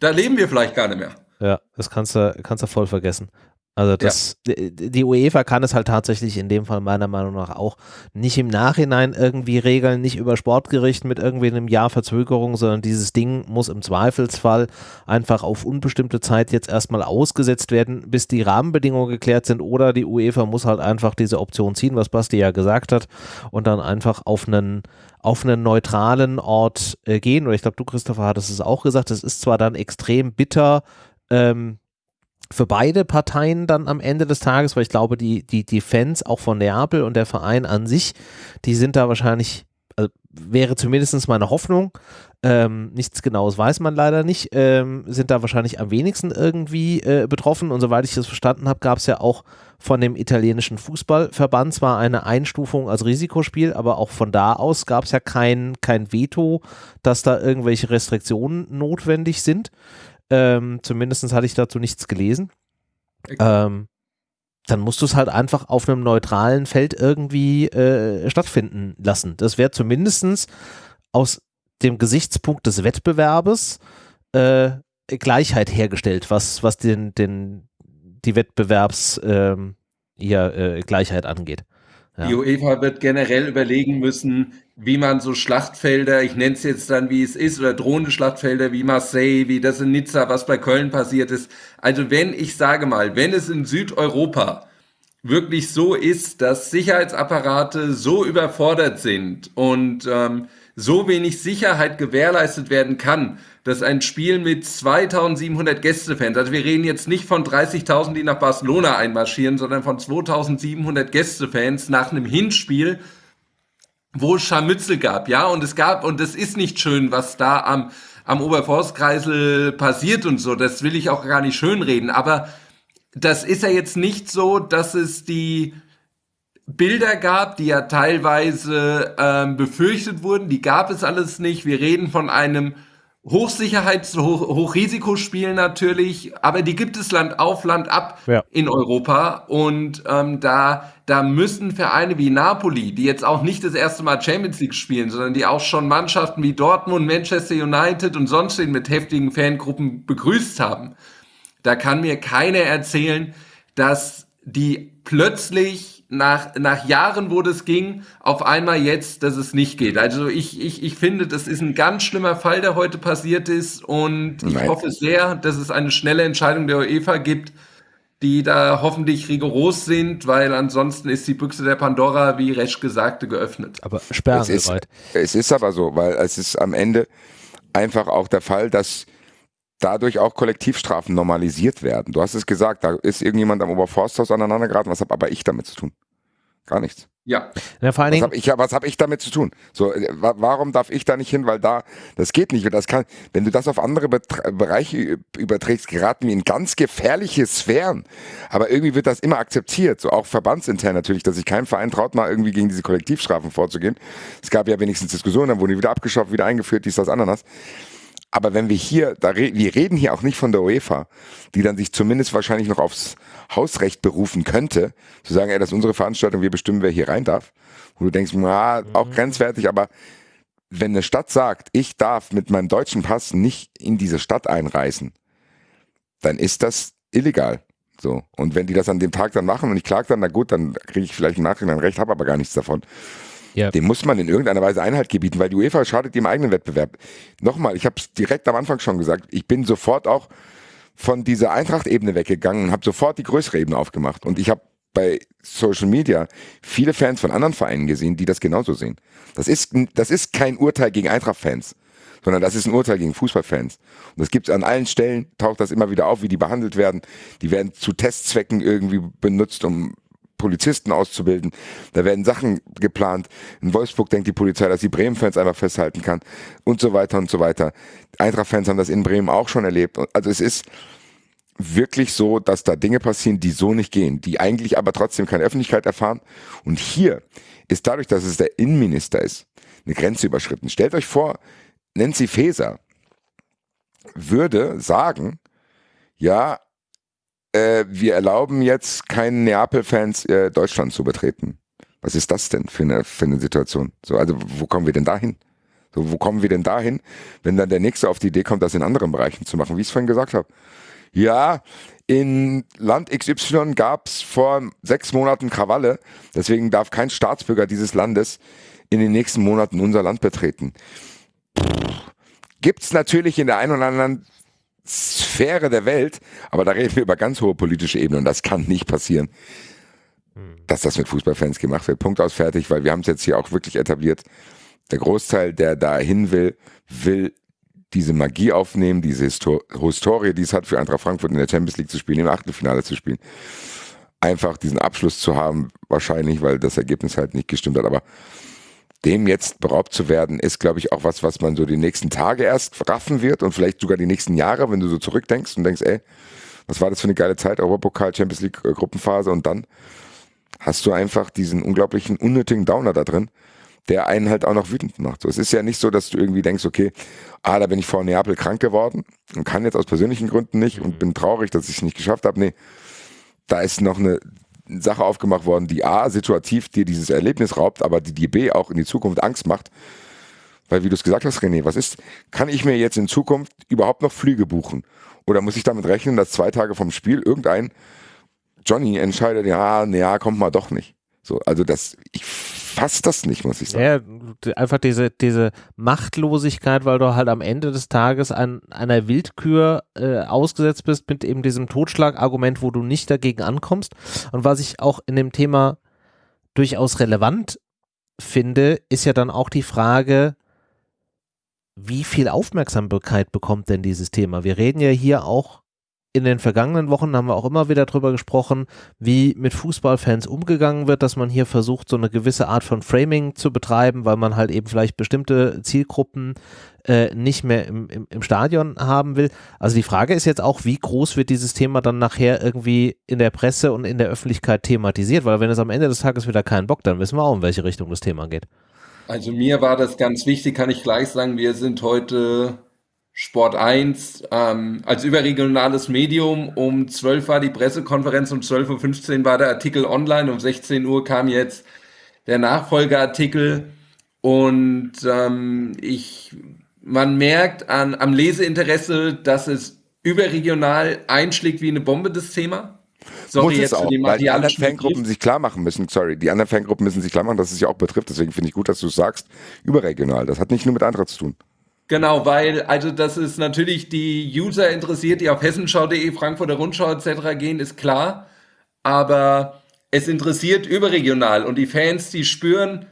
Speaker 3: da leben wir vielleicht gar nicht mehr.
Speaker 1: Ja, das kannst du, kannst du voll vergessen. Also das, ja. die UEFA kann es halt tatsächlich in dem Fall meiner Meinung nach auch nicht im Nachhinein irgendwie regeln, nicht über Sportgericht mit irgendwie einem Jahr Verzögerung, sondern dieses Ding muss im Zweifelsfall einfach auf unbestimmte Zeit jetzt erstmal ausgesetzt werden, bis die Rahmenbedingungen geklärt sind oder die UEFA muss halt einfach diese Option ziehen, was Basti ja gesagt hat und dann einfach auf einen auf einen neutralen Ort äh, gehen. Oder ich glaube, du, Christopher, hattest es auch gesagt, es ist zwar dann extrem bitter, ähm, für beide Parteien dann am Ende des Tages, weil ich glaube, die, die, die Fans auch von Neapel und der Verein an sich, die sind da wahrscheinlich, also wäre zumindest meine Hoffnung, ähm, nichts Genaues weiß man leider nicht, ähm, sind da wahrscheinlich am wenigsten irgendwie äh, betroffen. Und soweit ich das verstanden habe, gab es ja auch von dem italienischen Fußballverband zwar eine Einstufung als Risikospiel, aber auch von da aus gab es ja kein, kein Veto, dass da irgendwelche Restriktionen notwendig sind. Ähm, Zumindest hatte ich dazu nichts gelesen. Okay. Ähm, dann musst du es halt einfach auf einem neutralen Feld irgendwie äh, stattfinden lassen. Das wäre zumindest aus dem Gesichtspunkt des Wettbewerbes äh, Gleichheit hergestellt, was, was den, den, die Wettbewerbs ähm, ja, äh, Gleichheit angeht.
Speaker 3: Ja. Die UEFA wird generell überlegen müssen, wie man so Schlachtfelder, ich nenne es jetzt dann, wie es ist, oder drohende Schlachtfelder wie Marseille, wie das in Nizza, was bei Köln passiert ist. Also wenn, ich sage mal, wenn es in Südeuropa wirklich so ist, dass Sicherheitsapparate so überfordert sind und ähm, so wenig Sicherheit gewährleistet werden kann, dass ein Spiel mit 2700 Gästefans, also wir reden jetzt nicht von 30.000, die nach Barcelona einmarschieren, sondern von 2700 Gästefans nach einem Hinspiel wo es Scharmützel gab, ja, und es gab, und es ist nicht schön, was da am, am Oberforstkreisel passiert und so, das will ich auch gar nicht schönreden, aber das ist ja jetzt nicht so, dass es die Bilder gab, die ja teilweise ähm, befürchtet wurden, die gab es alles nicht. Wir reden von einem Hochsicherheits-, Hoch Hochrisikospiel natürlich, aber die gibt es Land auf, Land ab ja. in Europa. Und ähm, da, da müssen Vereine wie Napoli, die jetzt auch nicht das erste Mal Champions League spielen, sondern die auch schon Mannschaften wie Dortmund, Manchester United und sonst den mit heftigen Fangruppen begrüßt haben, da kann mir keiner erzählen, dass die plötzlich nach, nach Jahren, wo das ging, auf einmal jetzt, dass es nicht geht. Also ich, ich, ich finde, das ist ein ganz schlimmer Fall, der heute passiert ist und ich Nein. hoffe sehr, dass es eine schnelle Entscheidung der UEFA gibt, die da hoffentlich rigoros sind, weil ansonsten ist die Büchse der Pandora, wie Resch gesagte, geöffnet.
Speaker 1: Aber sperren
Speaker 2: es ist, es ist aber so, weil es ist am Ende einfach auch der Fall, dass dadurch auch Kollektivstrafen normalisiert werden. Du hast es gesagt, da ist irgendjemand am Oberforsthaus aneinander geraten. Was habe aber ich damit zu tun? Gar nichts.
Speaker 3: Ja.
Speaker 1: ja vor allen
Speaker 2: was habe ich, hab ich damit zu tun? So, äh, warum darf ich da nicht hin? Weil da, das geht nicht. Das kann, wenn du das auf andere Betre Bereiche überträgst, geraten wir in ganz gefährliche Sphären. Aber irgendwie wird das immer akzeptiert. So auch verbandsintern natürlich, dass sich kein Verein traut, mal irgendwie gegen diese Kollektivstrafen vorzugehen. Es gab ja wenigstens Diskussionen, dann wurden die wieder abgeschafft, wieder eingeführt, dies, das, Ananas. Aber wenn wir hier, da re wir reden hier auch nicht von der UEFA, die dann sich zumindest wahrscheinlich noch aufs Hausrecht berufen könnte, zu sagen, ey, das ist unsere Veranstaltung, wir bestimmen, wer hier rein darf. Wo du denkst, na, auch mhm. grenzwertig, aber wenn eine Stadt sagt, ich darf mit meinem deutschen Pass nicht in diese Stadt einreisen, dann ist das illegal. So. Und wenn die das an dem Tag dann machen und ich klage dann, na gut, dann kriege ich vielleicht im Nachhinein recht, habe aber gar nichts davon. Ja. Dem muss man in irgendeiner Weise Einhalt gebieten, weil die UEFA schadet dem eigenen Wettbewerb. Nochmal, ich habe es direkt am Anfang schon gesagt, ich bin sofort auch von dieser Eintracht-Ebene weggegangen und habe sofort die größere Ebene aufgemacht. Und ich habe bei Social Media viele Fans von anderen Vereinen gesehen, die das genauso sehen. Das ist, das ist kein Urteil gegen Eintracht-Fans, sondern das ist ein Urteil gegen Fußballfans. Und das gibt es an allen Stellen, taucht das immer wieder auf, wie die behandelt werden. Die werden zu Testzwecken irgendwie benutzt, um Polizisten auszubilden. Da werden Sachen geplant. In Wolfsburg denkt die Polizei, dass sie Bremen-Fans einfach festhalten kann und so weiter und so weiter. Eintracht-Fans haben das in Bremen auch schon erlebt. Also es ist wirklich so, dass da Dinge passieren, die so nicht gehen, die eigentlich aber trotzdem keine Öffentlichkeit erfahren. Und hier ist dadurch, dass es der Innenminister ist, eine Grenze überschritten. Stellt euch vor, Nancy Faeser würde sagen, ja, äh, wir erlauben jetzt keinen Neapel-Fans äh, Deutschland zu betreten. Was ist das denn für eine, für eine Situation? So, also wo kommen wir denn dahin? So, wo kommen wir denn dahin, wenn dann der Nächste auf die Idee kommt, das in anderen Bereichen zu machen, wie ich es vorhin gesagt habe? Ja, in Land XY gab es vor sechs Monaten Krawalle, deswegen darf kein Staatsbürger dieses Landes in den nächsten Monaten unser Land betreten. Gibt es natürlich in der einen oder anderen Sphäre der Welt, aber da reden wir über ganz hohe politische Ebenen und das kann nicht passieren, hm. dass das mit Fußballfans gemacht wird. Punkt aus fertig, weil wir haben es jetzt hier auch wirklich etabliert. Der Großteil, der da hin will, will diese Magie aufnehmen, diese Histor Historie, die es hat, für Eintracht Frankfurt in der Champions League zu spielen, im Achtelfinale zu spielen. Einfach diesen Abschluss zu haben, wahrscheinlich, weil das Ergebnis halt nicht gestimmt hat, aber dem jetzt beraubt zu werden, ist, glaube ich, auch was, was man so die nächsten Tage erst raffen wird und vielleicht sogar die nächsten Jahre, wenn du so zurückdenkst und denkst, ey, was war das für eine geile Zeit, Europapokal, Champions League äh, Gruppenphase und dann hast du einfach diesen unglaublichen unnötigen Downer da drin, der einen halt auch noch wütend macht. So, es ist ja nicht so, dass du irgendwie denkst, okay, ah, da bin ich vor Neapel krank geworden und kann jetzt aus persönlichen Gründen nicht und bin traurig, dass ich es nicht geschafft habe. Nee, da ist noch eine Sache aufgemacht worden, die A, situativ dir dieses Erlebnis raubt, aber die dir B auch in die Zukunft Angst macht. Weil wie du es gesagt hast, René, was ist, kann ich mir jetzt in Zukunft überhaupt noch Flüge buchen? Oder muss ich damit rechnen, dass zwei Tage vom Spiel irgendein Johnny entscheidet, ja, naja, kommt mal doch nicht. So, also das, ich fasse das nicht, muss ich sagen.
Speaker 1: Ja, einfach diese, diese Machtlosigkeit, weil du halt am Ende des Tages an einer Willkür äh, ausgesetzt bist mit eben diesem Totschlagargument, wo du nicht dagegen ankommst. Und was ich auch in dem Thema durchaus relevant finde, ist ja dann auch die Frage, wie viel Aufmerksamkeit bekommt denn dieses Thema? Wir reden ja hier auch in den vergangenen Wochen haben wir auch immer wieder drüber gesprochen, wie mit Fußballfans umgegangen wird, dass man hier versucht, so eine gewisse Art von Framing zu betreiben, weil man halt eben vielleicht bestimmte Zielgruppen äh, nicht mehr im, im, im Stadion haben will. Also die Frage ist jetzt auch, wie groß wird dieses Thema dann nachher irgendwie in der Presse und in der Öffentlichkeit thematisiert, weil wenn es am Ende des Tages wieder keinen Bock, dann wissen wir auch, in welche Richtung das Thema geht.
Speaker 3: Also mir war das ganz wichtig, kann ich gleich sagen, wir sind heute Sport 1 ähm, als überregionales Medium. Um 12 war die Pressekonferenz, um 12.15 Uhr war der Artikel online, um 16 Uhr kam jetzt der Nachfolgeartikel und ähm, ich, man merkt an, am Leseinteresse, dass es überregional einschlägt wie eine Bombe, das Thema.
Speaker 2: Sorry, Muss es auch, weil die anderen Fangruppen sich klar machen müssen, sorry, die anderen Fangruppen müssen sich klar machen, dass es ja auch betrifft. Deswegen finde ich gut, dass du es sagst, überregional. Das hat nicht nur mit Eintracht zu tun.
Speaker 3: Genau, weil, also das ist natürlich die User interessiert, die auf hessenschau.de, Frankfurter Rundschau etc. gehen, ist klar. Aber es interessiert überregional und die Fans, die spüren,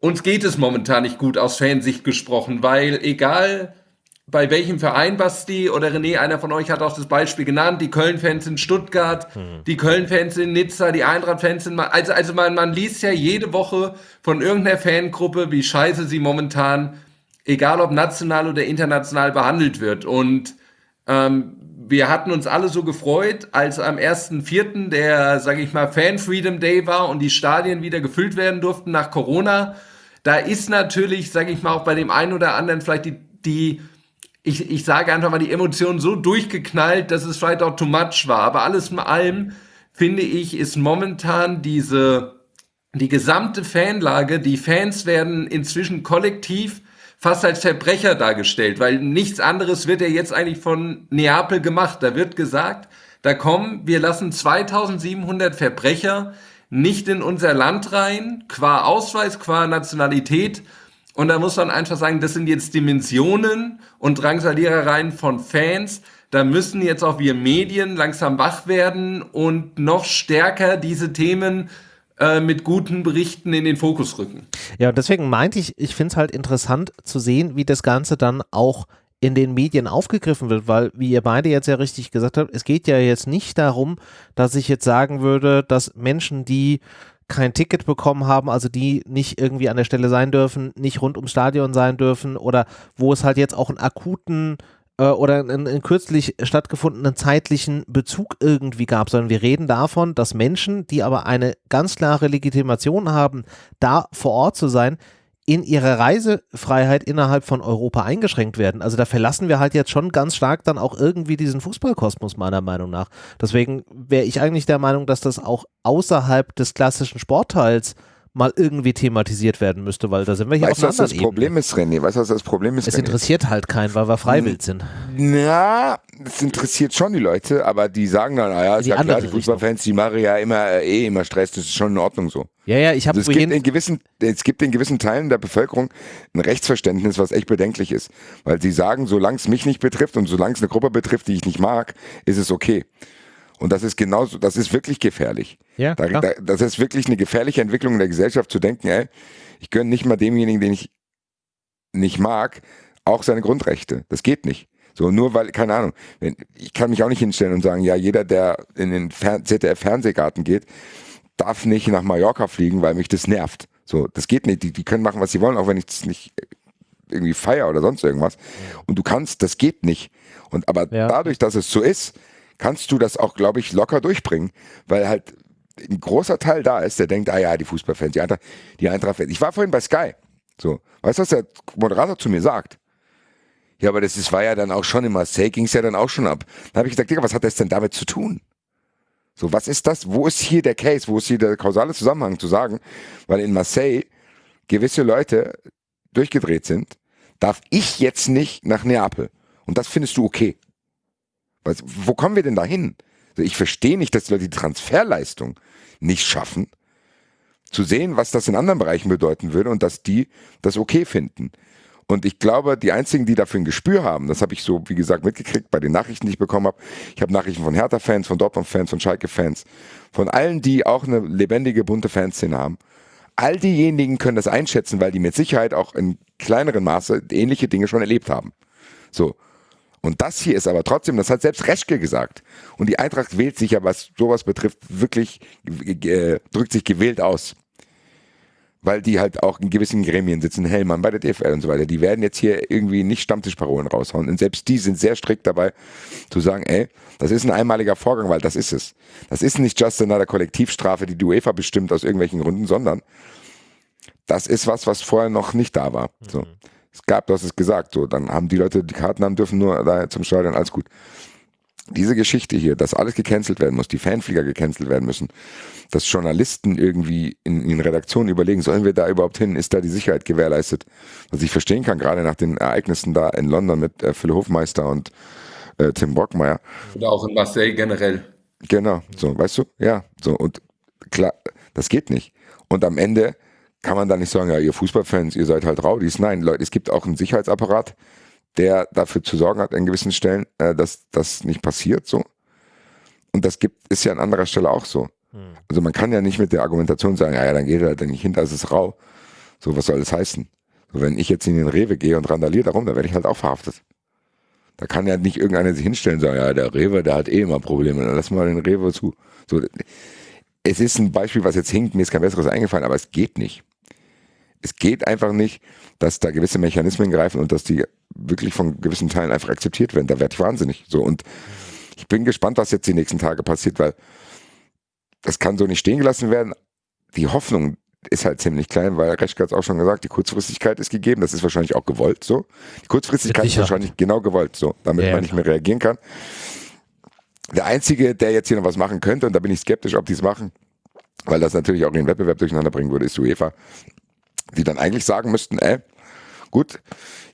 Speaker 3: uns geht es momentan nicht gut aus Fansicht gesprochen, weil egal bei welchem Verein Basti oder René, einer von euch hat auch das Beispiel genannt, die Köln-Fans in Stuttgart, mhm. die Köln-Fans in Nizza, die Eintracht-Fans in, also, also man, man liest ja jede Woche von irgendeiner Fangruppe, wie scheiße sie momentan egal ob national oder international behandelt wird. Und ähm, wir hatten uns alle so gefreut, als am 1.4. der, sage ich mal, Fan Freedom Day war und die Stadien wieder gefüllt werden durften nach Corona. Da ist natürlich, sage ich mal, auch bei dem einen oder anderen vielleicht die, die ich, ich sage einfach mal, die Emotionen so durchgeknallt, dass es vielleicht auch too much war. Aber alles in allem, finde ich, ist momentan diese, die gesamte Fanlage, die Fans werden inzwischen kollektiv fast als Verbrecher dargestellt, weil nichts anderes wird ja jetzt eigentlich von Neapel gemacht. Da wird gesagt, da kommen, wir lassen 2700 Verbrecher nicht in unser Land rein, qua Ausweis, qua Nationalität. Und da muss man einfach sagen, das sind jetzt Dimensionen und Drangsalierereien von Fans. Da müssen jetzt auch wir Medien langsam wach werden und noch stärker diese Themen äh, mit guten Berichten in den Fokus rücken.
Speaker 1: Ja, und deswegen meinte ich, ich finde es halt interessant zu sehen, wie das Ganze dann auch in den Medien aufgegriffen wird, weil, wie ihr beide jetzt ja richtig gesagt habt, es geht ja jetzt nicht darum, dass ich jetzt sagen würde, dass Menschen, die kein Ticket bekommen haben, also die nicht irgendwie an der Stelle sein dürfen, nicht rund ums Stadion sein dürfen oder wo es halt jetzt auch einen akuten äh, oder einen, einen kürzlich stattgefundenen zeitlichen Bezug irgendwie gab, sondern wir reden davon, dass Menschen, die aber eine ganz klare Legitimation haben, da vor Ort zu sein, in ihrer Reisefreiheit innerhalb von Europa eingeschränkt werden. Also da verlassen wir halt jetzt schon ganz stark dann auch irgendwie diesen Fußballkosmos meiner Meinung nach. Deswegen wäre ich eigentlich der Meinung, dass das auch außerhalb des klassischen Sportteils mal irgendwie thematisiert werden müsste, weil da sind wir hier
Speaker 2: weißt,
Speaker 1: auf
Speaker 2: einer was das
Speaker 1: Ebene.
Speaker 2: Problem ist, René? Weißt du, was das Problem ist,
Speaker 1: Es
Speaker 2: René?
Speaker 1: interessiert halt keinen, weil wir freiwillig sind.
Speaker 2: Na, es interessiert schon die Leute, aber die sagen dann, ah ja, ist
Speaker 1: Die
Speaker 2: ja klar, die Fußballfans, die machen ja immer äh, eh immer Stress, das ist schon in Ordnung so.
Speaker 1: Ja, ja, ich habe
Speaker 2: Also es, gibt in gewissen, es gibt in gewissen Teilen der Bevölkerung ein Rechtsverständnis, was echt bedenklich ist. Weil sie sagen, solange es mich nicht betrifft und solange es eine Gruppe betrifft, die ich nicht mag, ist es okay. Und das ist genauso, das ist wirklich gefährlich.
Speaker 1: Ja,
Speaker 2: da, da, das ist wirklich eine gefährliche Entwicklung in der Gesellschaft zu denken, ey, ich gönne nicht mal demjenigen, den ich nicht mag, auch seine Grundrechte. Das geht nicht. So, nur weil, keine Ahnung, wenn, ich kann mich auch nicht hinstellen und sagen, ja, jeder, der in den Fer ZDF-Fernsehgarten geht, darf nicht nach Mallorca fliegen, weil mich das nervt. So, das geht nicht. Die, die können machen, was sie wollen, auch wenn ich das nicht irgendwie feier oder sonst irgendwas. Und du kannst, das geht nicht. Und aber
Speaker 1: Ja.
Speaker 2: dadurch, dass es so ist, kannst du das auch, glaube ich, locker durchbringen, weil halt ein großer Teil da ist, der denkt, ah ja, die Fußballfans, die Eintracht, die Eintracht-Fans. Ich war vorhin bei Sky. So, weißt du, was der Moderator zu mir sagt? Ja, aber das ist, war ja dann auch schon in Marseille, ging es ja dann auch schon ab. Dann habe ich gesagt, Digga, was hat das denn damit zu tun? So, was ist das? Wo ist hier der Case? Wo ist hier der kausale Zusammenhang zu sagen? Weil in Marseille gewisse Leute durchgedreht sind, darf ich jetzt nicht nach Neapel. Und das findest du okay. Was, wo kommen wir denn da hin? Also ich verstehe nicht, dass die Leute die Transferleistung nicht schaffen, zu sehen, was das in anderen Bereichen bedeuten würde und dass die das okay finden. Und ich glaube, die einzigen, die dafür ein Gespür haben, das habe ich so, wie gesagt, mitgekriegt bei den Nachrichten, die ich bekommen habe. Ich habe Nachrichten von Hertha-Fans, von Dortmund-Fans, von Schalke-Fans, von allen, die auch eine lebendige, bunte Fanszene haben. All diejenigen können das einschätzen, weil die mit Sicherheit auch in kleineren Maße ähnliche Dinge schon erlebt haben. So. Und das hier ist aber trotzdem, das hat selbst Reschke gesagt. Und die Eintracht wählt sich ja, was sowas betrifft, wirklich, äh, drückt sich gewählt aus. Weil die halt auch in gewissen Gremien sitzen, Hellmann bei der DFL und so weiter. Die werden jetzt hier irgendwie nicht Stammtischparolen raushauen. Und selbst die sind sehr strikt dabei, zu sagen, ey, das ist ein einmaliger Vorgang, weil das ist es. Das ist nicht just another Kollektivstrafe, die die UEFA bestimmt aus irgendwelchen Gründen, sondern das ist was, was vorher noch nicht da war. So. Es gab, du hast es gesagt, so, dann haben die Leute, die Karten haben, dürfen nur da zum Stadion, alles gut. Diese Geschichte hier, dass alles gecancelt werden muss, die Fanflieger gecancelt werden müssen, dass Journalisten irgendwie in, in Redaktionen überlegen, sollen wir da überhaupt hin, ist da die Sicherheit gewährleistet? Was ich verstehen kann, gerade nach den Ereignissen da in London mit äh, Phil Hofmeister und äh, Tim Brockmeier.
Speaker 3: Oder auch in Marseille generell.
Speaker 2: Genau, so, weißt du? Ja, so, und klar, das geht nicht. Und am Ende kann man da nicht sagen, ja, ihr Fußballfans, ihr seid halt Raudis. Nein, Leute, es gibt auch einen Sicherheitsapparat, der dafür zu sorgen hat an gewissen Stellen, äh, dass das nicht passiert so. Und das gibt, ist ja an anderer Stelle auch so. Hm. Also man kann ja nicht mit der Argumentation sagen, ja, ja, dann geht er halt nicht hinter, es ist rau. So, was soll das heißen? So, wenn ich jetzt in den Rewe gehe und randaliere darum, dann werde ich halt auch verhaftet. Da kann ja nicht irgendeiner sich hinstellen und sagen, ja, der Rewe, der hat eh immer Probleme, dann lass mal den Rewe zu. So, es ist ein Beispiel, was jetzt hinkt, mir ist kein besseres eingefallen, aber es geht nicht es geht einfach nicht, dass da gewisse Mechanismen greifen und dass die wirklich von gewissen Teilen einfach akzeptiert werden. Da werde ich wahnsinnig. So und ich bin gespannt, was jetzt die nächsten Tage passiert, weil das kann so nicht stehen gelassen werden. Die Hoffnung ist halt ziemlich klein, weil Reschke hat es auch schon gesagt, die Kurzfristigkeit ist gegeben, das ist wahrscheinlich auch gewollt so. Die Kurzfristigkeit ist wahrscheinlich genau gewollt so, damit ja, man nicht mehr reagieren kann. Der Einzige, der jetzt hier noch was machen könnte, und da bin ich skeptisch, ob die es machen, weil das natürlich auch den Wettbewerb durcheinander bringen würde, ist UEFA die dann eigentlich sagen müssten, ey, gut,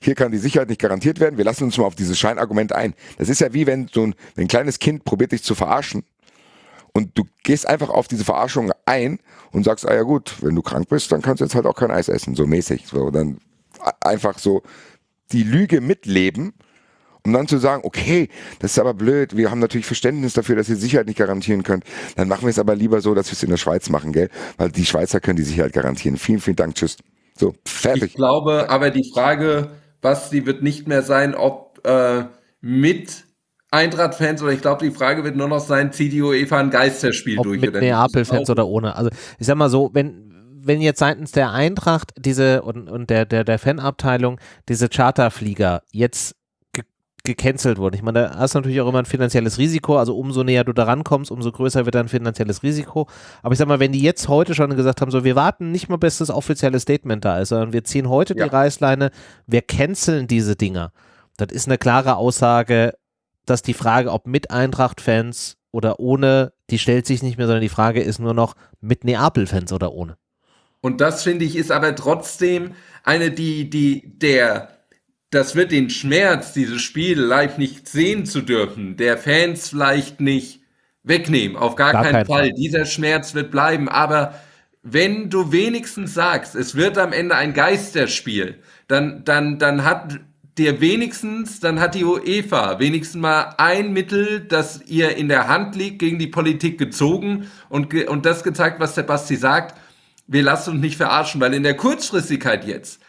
Speaker 2: hier kann die Sicherheit nicht garantiert werden, wir lassen uns mal auf dieses Scheinargument ein. Das ist ja wie wenn so ein, ein kleines Kind probiert dich zu verarschen und du gehst einfach auf diese Verarschung ein und sagst, ah ja gut, wenn du krank bist, dann kannst du jetzt halt auch kein Eis essen, so mäßig. So, dann einfach so die Lüge mitleben, um dann zu sagen, okay, das ist aber blöd, wir haben natürlich Verständnis dafür, dass ihr Sicherheit nicht garantieren könnt, dann machen wir es aber lieber so, dass wir es in der Schweiz machen, gell? Weil die Schweizer können die Sicherheit garantieren. Vielen, vielen Dank, tschüss. So, fertig.
Speaker 3: Ich glaube, aber die Frage, Basti, wird nicht mehr sein, ob äh, mit Eintracht-Fans oder ich glaube, die Frage wird nur noch sein, zieht die UEFA ein Geisterspiel
Speaker 1: ob
Speaker 3: durch
Speaker 1: mit
Speaker 3: oder
Speaker 1: Neapel-Fans oder ohne. Also ich sag mal so, wenn wenn jetzt seitens der Eintracht diese und, und der, der, der Fanabteilung diese Charterflieger jetzt gecancelt wurden. Ich meine, da hast du natürlich auch immer ein finanzielles Risiko, also umso näher du da rankommst, umso größer wird dein finanzielles Risiko. Aber ich sag mal, wenn die jetzt heute schon gesagt haben, so wir warten nicht mal bis das offizielle Statement da ist, sondern wir ziehen heute ja. die Reißleine, wir canceln diese Dinger. Das ist eine klare Aussage, dass die Frage, ob mit Eintracht-Fans oder ohne, die stellt sich nicht mehr, sondern die Frage ist nur noch mit Neapel-Fans oder ohne.
Speaker 3: Und das finde ich ist aber trotzdem eine, die, die, der, das wird den Schmerz, dieses Spiel live nicht sehen zu dürfen, der Fans vielleicht nicht wegnehmen. Auf gar, gar keinen, keinen Fall. Fall. Dieser Schmerz wird bleiben. Aber wenn du wenigstens sagst, es wird am Ende ein Geisterspiel, dann, dann, dann hat dir wenigstens, dann hat die UEFA wenigstens mal ein Mittel, das ihr in der Hand liegt, gegen die Politik gezogen und, ge und das gezeigt, was der Basti sagt. Wir lassen uns nicht verarschen, weil in der Kurzfristigkeit jetzt,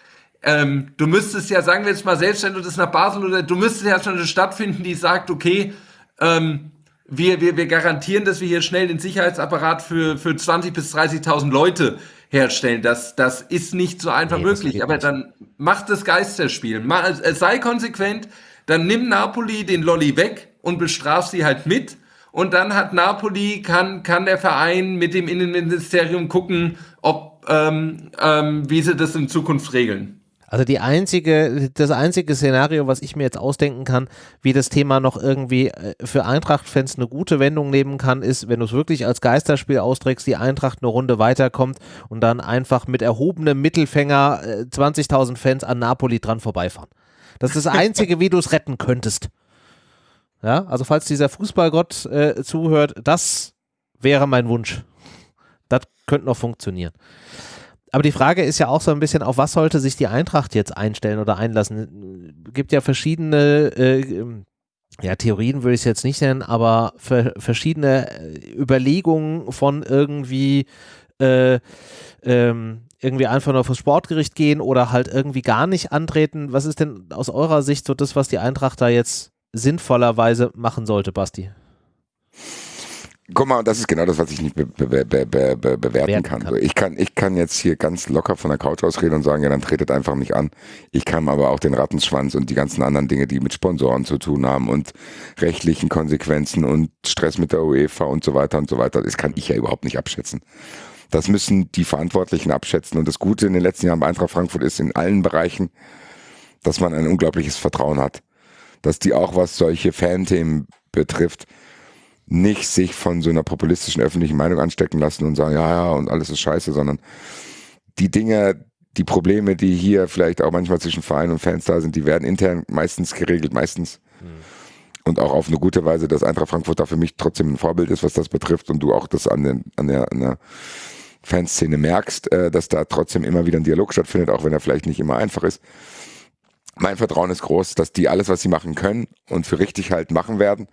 Speaker 3: ähm, du müsstest ja, sagen wir jetzt mal, selbst wenn du das nach Basel oder du müsstest ja schon eine Stadt finden, die sagt, okay, ähm, wir, wir, wir garantieren, dass wir hier schnell den Sicherheitsapparat für, für 20.000 bis 30.000 Leute herstellen. Das, das ist nicht so einfach nee, möglich. Aber dann macht das Geisterspiel. Mach, äh, sei konsequent, dann nimm Napoli den Lolli weg und bestraf sie halt mit. Und dann hat Napoli, kann, kann der Verein mit dem Innenministerium gucken, ob, ähm, ähm, wie sie das in Zukunft regeln.
Speaker 1: Also die einzige, das einzige Szenario, was ich mir jetzt ausdenken kann, wie das Thema noch irgendwie äh, für Eintracht-Fans eine gute Wendung nehmen kann, ist, wenn du es wirklich als Geisterspiel austrägst, die Eintracht eine Runde weiterkommt und dann einfach mit erhobenem Mittelfänger äh, 20.000 Fans an Napoli dran vorbeifahren. Das ist das Einzige, wie du es retten könntest. Ja, also falls dieser Fußballgott äh, zuhört, das wäre mein Wunsch. Das könnte noch funktionieren aber die Frage ist ja auch so ein bisschen, auf was sollte sich die Eintracht jetzt einstellen oder einlassen? Es gibt ja verschiedene äh, ja, Theorien würde ich es jetzt nicht nennen, aber ver verschiedene äh, Überlegungen von irgendwie äh, ähm, irgendwie einfach nur fürs Sportgericht gehen oder halt irgendwie gar nicht antreten. Was ist denn aus eurer Sicht so das, was die Eintracht da jetzt sinnvollerweise machen sollte, Basti?
Speaker 2: Guck mal, das ist genau das, was ich nicht be be be bewerten kann. kann. Ich kann. Ich kann jetzt hier ganz locker von der Couch aus reden und sagen, ja, dann tretet einfach nicht an. Ich kann aber auch den Rattenschwanz und die ganzen anderen Dinge, die mit Sponsoren zu tun haben und rechtlichen Konsequenzen und Stress mit der UEFA und so weiter und so weiter, das kann ich ja überhaupt nicht abschätzen. Das müssen die Verantwortlichen abschätzen. Und das Gute in den letzten Jahren bei Eintracht Frankfurt ist in allen Bereichen, dass man ein unglaubliches Vertrauen hat. Dass die auch, was solche Fanthemen betrifft, nicht sich von so einer populistischen öffentlichen Meinung anstecken lassen und sagen, ja, ja, und alles ist scheiße, sondern die Dinge, die Probleme, die hier vielleicht auch manchmal zwischen Verein und Fans da sind, die werden intern meistens geregelt, meistens. Mhm. Und auch auf eine gute Weise, dass Eintracht Frankfurt da für mich trotzdem ein Vorbild ist, was das betrifft und du auch das an, den, an, der, an der Fanszene merkst, äh, dass da trotzdem immer wieder ein Dialog stattfindet, auch wenn er vielleicht nicht immer einfach ist. Mein Vertrauen ist groß, dass die alles, was sie machen können und für richtig halt machen werden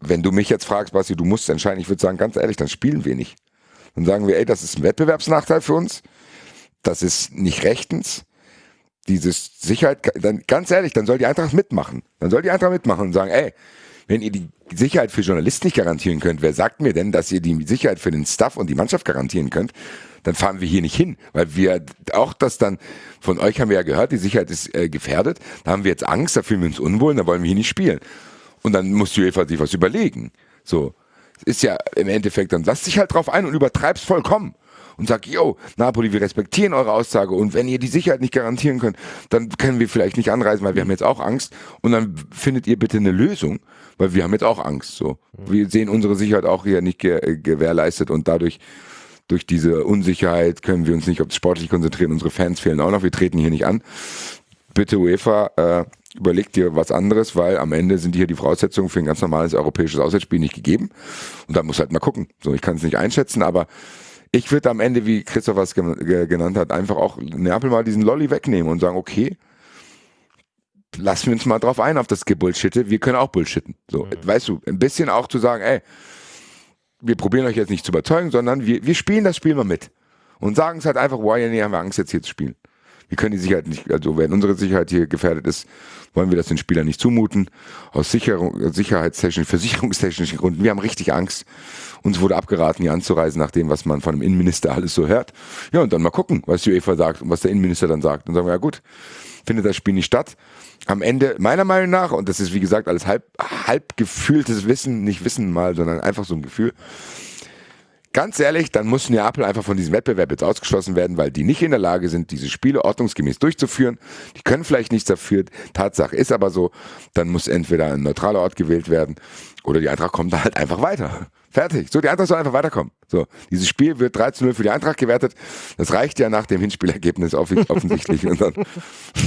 Speaker 2: wenn du mich jetzt fragst, Basti, du musst entscheiden, ich würde sagen, ganz ehrlich, dann spielen wir nicht. Dann sagen wir, ey, das ist ein Wettbewerbsnachteil für uns. Das ist nicht rechtens. Dieses Sicherheit, dann ganz ehrlich, dann soll die Eintracht mitmachen. Dann soll die Eintracht mitmachen und sagen, ey, wenn ihr die Sicherheit für Journalisten nicht garantieren könnt, wer sagt mir denn, dass ihr die Sicherheit für den Staff und die Mannschaft garantieren könnt? Dann fahren wir hier nicht hin, weil wir auch das dann von euch haben wir ja gehört, die Sicherheit ist äh, gefährdet. Da haben wir jetzt Angst, da fühlen wir uns unwohl, da wollen wir hier nicht spielen. Und dann muss die UEFA sich was überlegen. So. Ist ja im Endeffekt, dann lass dich halt drauf ein und übertreib's vollkommen. Und sag, yo, Napoli, wir respektieren eure Aussage und wenn ihr die Sicherheit nicht garantieren könnt, dann können wir vielleicht nicht anreisen, weil wir haben jetzt auch Angst und dann findet ihr bitte eine Lösung, weil wir haben jetzt auch Angst, so. Wir sehen unsere Sicherheit auch hier nicht ge gewährleistet und dadurch durch diese Unsicherheit können wir uns nicht auf das Sportliche konzentrieren. Unsere Fans fehlen auch noch. Wir treten hier nicht an. Bitte UEFA, äh, überleg dir was anderes, weil am Ende sind hier die Voraussetzungen für ein ganz normales europäisches Auswärtsspiel nicht gegeben. Und da muss halt mal gucken. So, ich kann es nicht einschätzen, aber ich würde am Ende, wie Christoph was genannt hat, einfach auch Neapel mal diesen Lolly wegnehmen und sagen, okay, lassen wir uns mal drauf ein auf das Gebullshitte, wir können auch bullshitten. So, mhm. weißt du, ein bisschen auch zu sagen, ey, wir probieren euch jetzt nicht zu überzeugen, sondern wir, wir spielen das Spiel mal mit. Und sagen es halt einfach, wow, ja, nee, haben wir Angst jetzt hier zu spielen. Wir können die Sicherheit nicht, also wenn unsere Sicherheit hier gefährdet ist, wollen wir das den Spielern nicht zumuten. Aus Sicherung, sicherheitstechnischen, versicherungstechnischen Gründen. Wir haben richtig Angst. Uns wurde abgeraten, hier anzureisen, nach dem, was man von dem Innenminister alles so hört. Ja, und dann mal gucken, was die UEFA sagt und was der Innenminister dann sagt. Und sagen wir, ja gut, findet das Spiel nicht statt. Am Ende, meiner Meinung nach, und das ist wie gesagt alles halb, halb gefühltes Wissen, nicht Wissen mal, sondern einfach so ein Gefühl, Ganz ehrlich, dann muss Neapel einfach von diesem Wettbewerb jetzt ausgeschlossen werden, weil die nicht in der Lage sind, diese Spiele ordnungsgemäß durchzuführen. Die können vielleicht nichts dafür. Tatsache ist aber so, dann muss entweder ein neutraler Ort gewählt werden oder die Eintracht kommt da halt einfach weiter. Fertig. So, die Eintracht soll einfach weiterkommen. So, dieses Spiel wird 13-0 für die Eintracht gewertet. Das reicht ja nach dem Hinspielergebnis offensichtlich und dann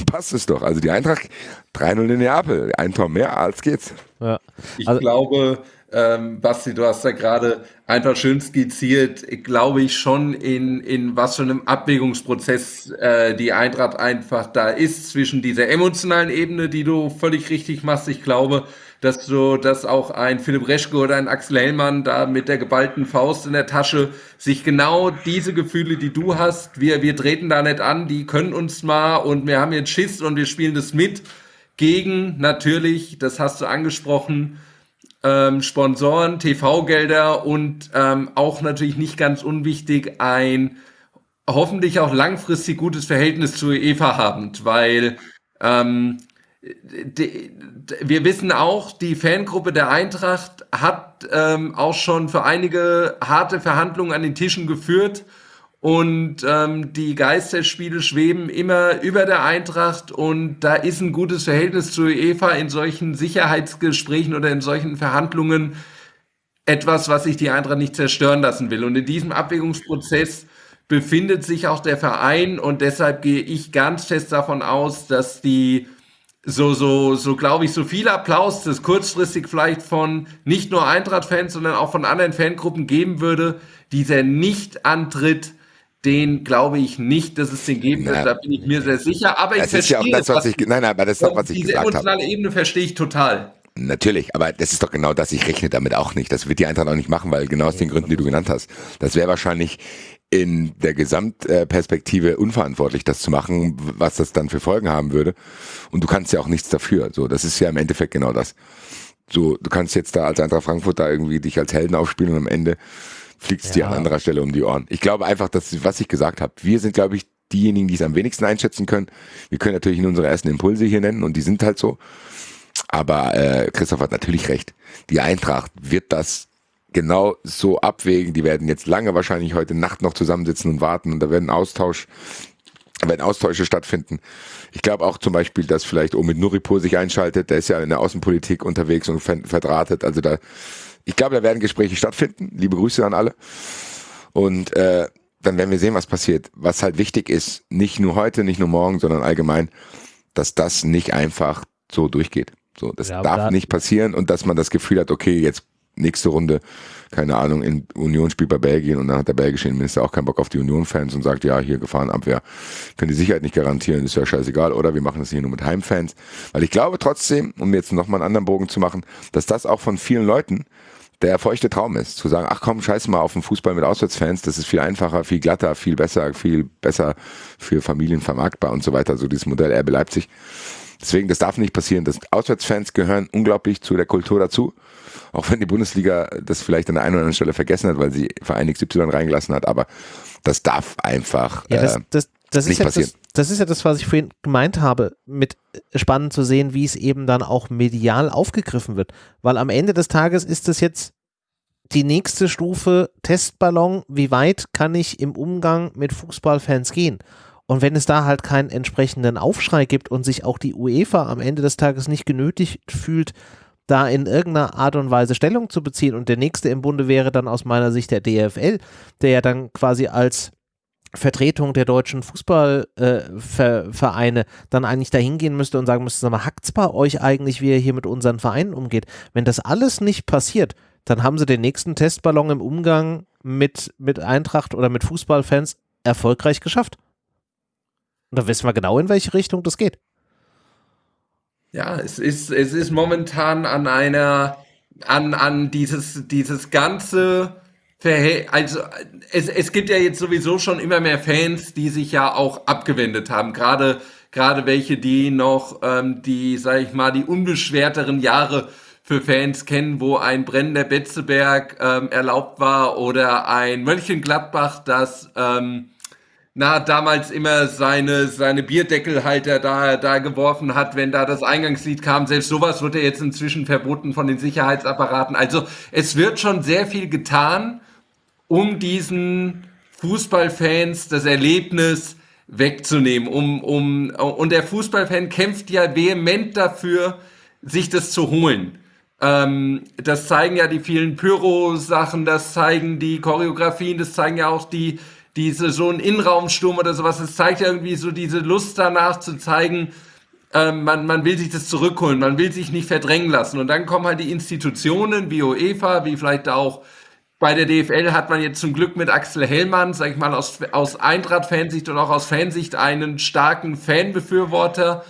Speaker 2: passt es doch. Also die Eintracht 3-0 in Neapel. Ein Tor mehr, als geht's.
Speaker 3: Ja. Ich also, glaube, ähm, Basti, du hast da gerade einfach schön skizziert, glaube ich schon in, in was für einem Abwägungsprozess äh, die Eintracht einfach da ist zwischen dieser emotionalen Ebene, die du völlig richtig machst. Ich glaube, dass du, dass auch ein Philipp Reschke oder ein Axel Hellmann da mit der geballten Faust in der Tasche sich genau diese Gefühle, die du hast, wir, wir treten da nicht an, die können uns mal und wir haben jetzt Schiss und wir spielen das mit gegen natürlich, das hast du angesprochen, ähm, Sponsoren, TV-Gelder und ähm, auch natürlich nicht ganz unwichtig ein hoffentlich auch langfristig gutes Verhältnis zu Eva haben, weil ähm, die, wir wissen auch, die Fangruppe der Eintracht hat ähm, auch schon für einige harte Verhandlungen an den Tischen geführt und ähm, die Geisterspiele schweben immer über der Eintracht und da ist ein gutes Verhältnis zu Eva in solchen Sicherheitsgesprächen oder in solchen Verhandlungen etwas, was sich die Eintracht nicht zerstören lassen will. Und in diesem Abwägungsprozess befindet sich auch der Verein und deshalb gehe ich ganz fest davon aus, dass die so, so, so glaube ich, so viel Applaus, das kurzfristig vielleicht von nicht nur Eintracht-Fans, sondern auch von anderen Fangruppen geben würde, dieser Nicht-Antritt den glaube ich nicht, dass es den geben wird. Da bin ich mir sehr sicher. Aber ich verstehe
Speaker 2: ja das, was ich, nein, aber das ist doch, was ich
Speaker 3: diese emotionale Ebene verstehe ich total.
Speaker 2: Natürlich, aber das ist doch genau das. Ich rechne damit auch nicht. Das wird die Eintracht auch nicht machen, weil genau aus den Gründen, die du genannt hast. Das wäre wahrscheinlich in der Gesamtperspektive unverantwortlich, das zu machen, was das dann für Folgen haben würde. Und du kannst ja auch nichts dafür. So, das ist ja im Endeffekt genau das. So, du kannst jetzt da als Eintracht Frankfurt da irgendwie dich als Helden aufspielen und am Ende fliegt es ja. dir an anderer Stelle um die Ohren. Ich glaube einfach, dass, was ich gesagt habe, wir sind, glaube ich, diejenigen, die es am wenigsten einschätzen können. Wir können natürlich in unsere ersten Impulse hier nennen und die sind halt so. Aber äh, Christoph hat natürlich recht. Die Eintracht wird das genau so abwägen. Die werden jetzt lange wahrscheinlich heute Nacht noch zusammensitzen und warten und da werden Austausch, werden Austausche stattfinden. Ich glaube auch zum Beispiel, dass vielleicht Omid Nuripur sich einschaltet. Der ist ja in der Außenpolitik unterwegs und verdrahtet. Also da, ich glaube, da werden Gespräche stattfinden. Liebe Grüße an alle. Und äh, dann werden wir sehen, was passiert. Was halt wichtig ist, nicht nur heute, nicht nur morgen, sondern allgemein, dass das nicht einfach so durchgeht. So, das ja, darf nicht passieren und dass man das Gefühl hat, okay, jetzt nächste Runde, keine Ahnung, in Union spielt bei Belgien und dann hat der belgische Innenminister auch keinen Bock auf die Union-Fans und sagt, ja, hier Gefahrenabwehr, können die Sicherheit nicht garantieren, ist ja scheißegal, oder wir machen das hier nur mit Heimfans. Weil ich glaube trotzdem, um jetzt nochmal einen anderen Bogen zu machen, dass das auch von vielen Leuten der feuchte Traum ist, zu sagen, ach komm, scheiß mal auf den Fußball mit Auswärtsfans, das ist viel einfacher, viel glatter, viel besser, viel besser für Familien vermarktbar und so weiter, so dieses Modell RB Leipzig. Deswegen, das darf nicht passieren. Das Auswärtsfans gehören unglaublich zu der Kultur dazu. Auch wenn die Bundesliga das vielleicht an der einen oder anderen Stelle vergessen hat, weil sie Verein XY reingelassen hat. Aber das darf einfach ja, das,
Speaker 1: äh, das, das
Speaker 2: nicht
Speaker 1: ja
Speaker 2: passieren.
Speaker 1: Das, das ist ja das, was ich vorhin gemeint habe, mit spannend zu sehen, wie es eben dann auch medial aufgegriffen wird. Weil am Ende des Tages ist es jetzt die nächste Stufe Testballon. Wie weit kann ich im Umgang mit Fußballfans gehen? Und wenn es da halt keinen entsprechenden Aufschrei gibt und sich auch die UEFA am Ende des Tages nicht genötigt fühlt, da in irgendeiner Art und Weise Stellung zu beziehen und der nächste im Bunde wäre dann aus meiner Sicht der DFL, der ja dann quasi als Vertretung der deutschen Fußballvereine äh, dann eigentlich dahin gehen müsste und sagen müsste, sag mal, hackt's bei euch eigentlich, wie ihr hier mit unseren Vereinen umgeht? Wenn das alles nicht passiert, dann haben sie den nächsten Testballon im Umgang mit, mit Eintracht oder mit Fußballfans erfolgreich geschafft. Und da wissen wir genau, in welche Richtung das geht.
Speaker 3: Ja, es ist, es ist momentan an einer, an, an dieses, dieses ganze Verhält, also es, es gibt ja jetzt sowieso schon immer mehr Fans, die sich ja auch abgewendet haben. Gerade, gerade welche, die noch ähm, die, sag ich mal, die unbeschwerteren Jahre für Fans kennen, wo ein brennender Betzeberg ähm, erlaubt war oder ein Mönchengladbach, das ähm, na, damals immer seine, seine Bierdeckelhalter da, da geworfen hat, wenn da das Eingangslied kam. Selbst sowas wird ja jetzt inzwischen verboten von den Sicherheitsapparaten. Also es wird schon sehr viel getan, um diesen Fußballfans das Erlebnis wegzunehmen. Um, um, und der Fußballfan kämpft ja vehement dafür, sich das zu holen. Ähm, das zeigen ja die vielen Pyro-Sachen, das zeigen die Choreografien, das zeigen ja auch die diese so ein Innenraumsturm oder sowas, es zeigt irgendwie so diese Lust danach zu zeigen, ähm, man, man will sich das zurückholen, man will sich nicht verdrängen lassen. Und dann kommen halt die Institutionen wie UEFA, wie vielleicht auch bei der DFL hat man jetzt zum Glück mit Axel Hellmann, sag ich mal, aus, aus Eintracht-Fansicht und auch aus Fansicht einen starken Fanbefürworter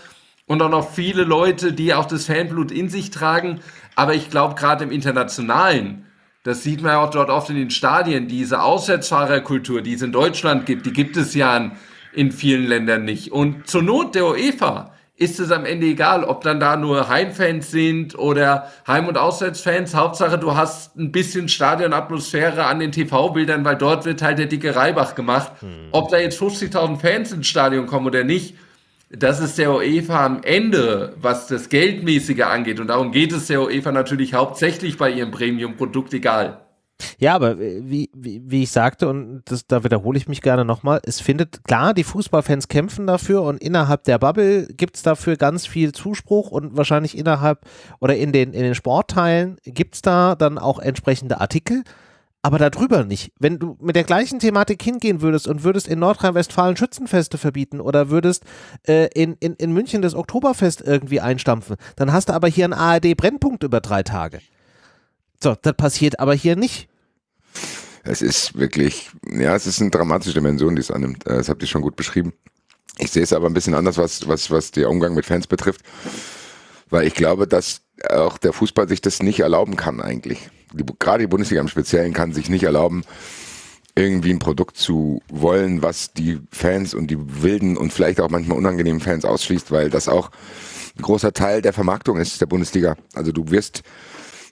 Speaker 3: und auch noch viele Leute, die auch das Fanblut in sich tragen. Aber ich glaube, gerade im Internationalen, das sieht man ja auch dort oft in den Stadien. Diese Auswärtsfahrerkultur, die es in Deutschland gibt, die gibt es ja in, in vielen Ländern nicht. Und zur Not der UEFA ist es am Ende egal, ob dann da nur Heimfans sind oder Heim- und Auswärtsfans. Hauptsache, du hast ein bisschen Stadionatmosphäre an den TV-Bildern, weil dort wird halt der dicke Reibach gemacht. Hm. Ob da jetzt 50.000 Fans ins Stadion kommen oder nicht, das ist der UEFA am Ende, was das Geldmäßige angeht. Und darum geht es der UEFA natürlich hauptsächlich bei ihrem Premium-Produkt, egal.
Speaker 1: Ja, aber wie, wie, wie ich sagte, und das, da wiederhole ich mich gerne nochmal, es findet, klar, die Fußballfans kämpfen dafür und innerhalb der Bubble gibt es dafür ganz viel Zuspruch und wahrscheinlich innerhalb oder in den, in den Sportteilen gibt es da dann auch entsprechende Artikel aber darüber nicht. Wenn du mit der gleichen Thematik hingehen würdest und würdest in Nordrhein-Westfalen Schützenfeste verbieten oder würdest äh, in, in, in München das Oktoberfest irgendwie einstampfen, dann hast du aber hier einen ARD-Brennpunkt über drei Tage. So, das passiert aber hier nicht.
Speaker 2: Es ist wirklich, ja, es ist eine dramatische Dimension, die es annimmt. Äh, das habt ihr schon gut beschrieben. Ich sehe es aber ein bisschen anders, was, was, was der Umgang mit Fans betrifft, weil ich glaube, dass auch der Fußball sich das nicht erlauben kann eigentlich gerade die Bundesliga im Speziellen kann sich nicht erlauben, irgendwie ein Produkt zu wollen, was die Fans und die wilden und vielleicht auch manchmal unangenehmen Fans ausschließt, weil das auch ein großer Teil der Vermarktung ist der Bundesliga. Also du wirst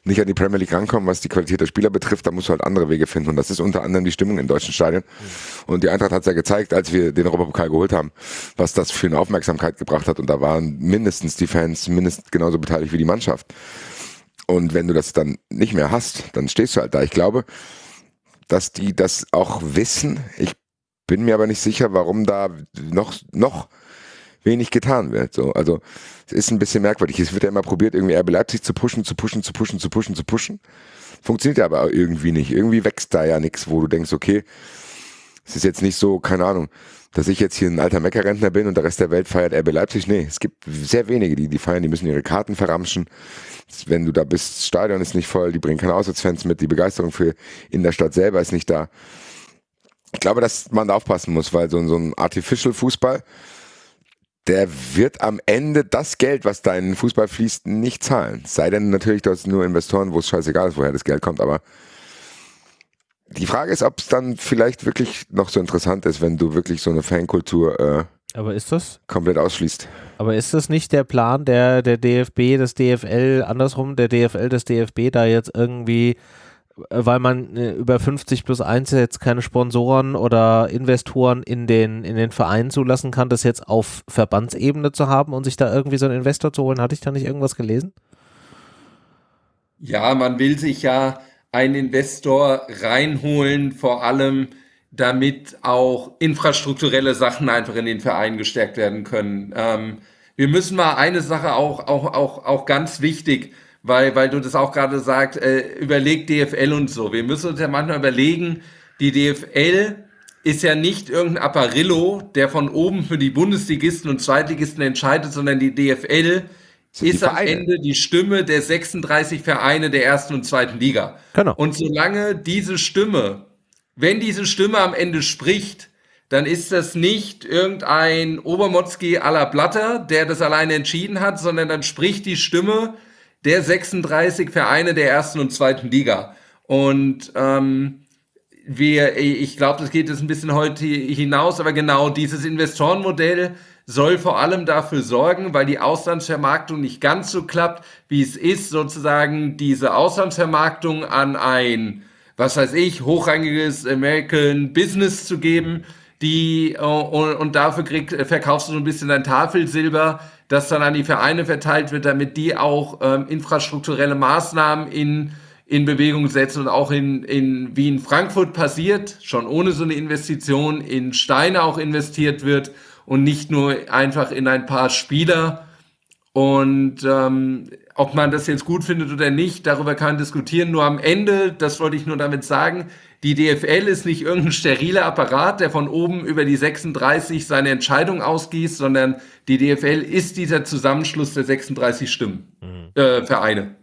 Speaker 2: nicht an die Premier League rankommen, was die Qualität der Spieler betrifft, da musst du halt andere Wege finden. Und das ist unter anderem die Stimmung in deutschen Stadien. Und die Eintracht hat es ja gezeigt, als wir den Europapokal geholt haben, was das für eine Aufmerksamkeit gebracht hat. Und da waren mindestens die Fans mindestens genauso beteiligt wie die Mannschaft. Und wenn du das dann nicht mehr hast, dann stehst du halt da. Ich glaube, dass die das auch wissen. Ich bin mir aber nicht sicher, warum da noch, noch wenig getan wird. So, also es ist ein bisschen merkwürdig. Es wird ja immer probiert, irgendwie RB Leipzig zu pushen, zu pushen, zu pushen, zu pushen, zu pushen. Funktioniert ja aber irgendwie nicht. Irgendwie wächst da ja nichts, wo du denkst, okay, es ist jetzt nicht so, keine Ahnung, dass ich jetzt hier ein alter Meckerrentner bin und der Rest der Welt feiert RB Leipzig. Nee, es gibt sehr wenige, die die feiern, die müssen ihre Karten verramschen. Wenn du da bist, das Stadion ist nicht voll, die bringen keine Auswärtsfans mit, die Begeisterung für in der Stadt selber ist nicht da. Ich glaube, dass man da aufpassen muss, weil so, so ein Artificial Fußball, der wird am Ende das Geld, was da in den Fußball fließt, nicht zahlen. Sei denn natürlich, du hast nur Investoren, wo es scheißegal ist, woher das Geld kommt, aber die Frage ist, ob es dann vielleicht wirklich noch so interessant ist, wenn du wirklich so eine Fankultur äh,
Speaker 1: aber ist das?
Speaker 2: komplett ausschließt.
Speaker 1: Aber ist das nicht der Plan der, der DFB, des DFL, andersrum, der DFL, des DFB, da jetzt irgendwie weil man äh, über 50 plus 1 jetzt keine Sponsoren oder Investoren in den, in den Verein zulassen kann, das jetzt auf Verbandsebene zu haben und sich da irgendwie so einen Investor zu holen. Hatte ich da nicht irgendwas gelesen?
Speaker 3: Ja, man will sich ja einen Investor reinholen, vor allem damit auch infrastrukturelle Sachen einfach in den Verein gestärkt werden können. Ähm, wir müssen mal eine Sache auch, auch, auch, auch ganz wichtig weil, weil du das auch gerade sagst, äh, überlegt DFL und so. Wir müssen uns ja manchmal überlegen, die DFL ist ja nicht irgendein Apparillo, der von oben für die Bundesligisten und Zweitligisten entscheidet, sondern die DFL ist am Ende die Stimme der 36 Vereine der ersten und zweiten Liga. Genau. Und solange diese Stimme, wenn diese Stimme am Ende spricht, dann ist das nicht irgendein Obermotzki à la Blatter, der das alleine entschieden hat, sondern dann spricht die Stimme der 36 Vereine der ersten und zweiten Liga. Und ähm, wir, ich glaube, das geht jetzt ein bisschen heute hinaus, aber genau dieses Investorenmodell soll vor allem dafür sorgen, weil die Auslandsvermarktung nicht ganz so klappt, wie es ist, sozusagen diese Auslandsvermarktung an ein, was weiß ich, hochrangiges American Business zu geben, die äh, und, und dafür krieg, verkaufst du so ein bisschen dein Tafelsilber, das dann an die Vereine verteilt wird, damit die auch ähm, infrastrukturelle Maßnahmen in, in Bewegung setzen und auch in, in, wie in Frankfurt passiert, schon ohne so eine Investition, in Steine auch investiert wird und nicht nur einfach in ein paar Spieler. Und ähm, ob man das jetzt gut findet oder nicht, darüber kann man diskutieren. Nur am Ende, das wollte ich nur damit sagen, die DFL ist nicht irgendein steriler Apparat, der von oben über die 36 seine Entscheidung ausgießt, sondern die DFL ist dieser Zusammenschluss der 36 Stimmen, mhm. äh, Vereine.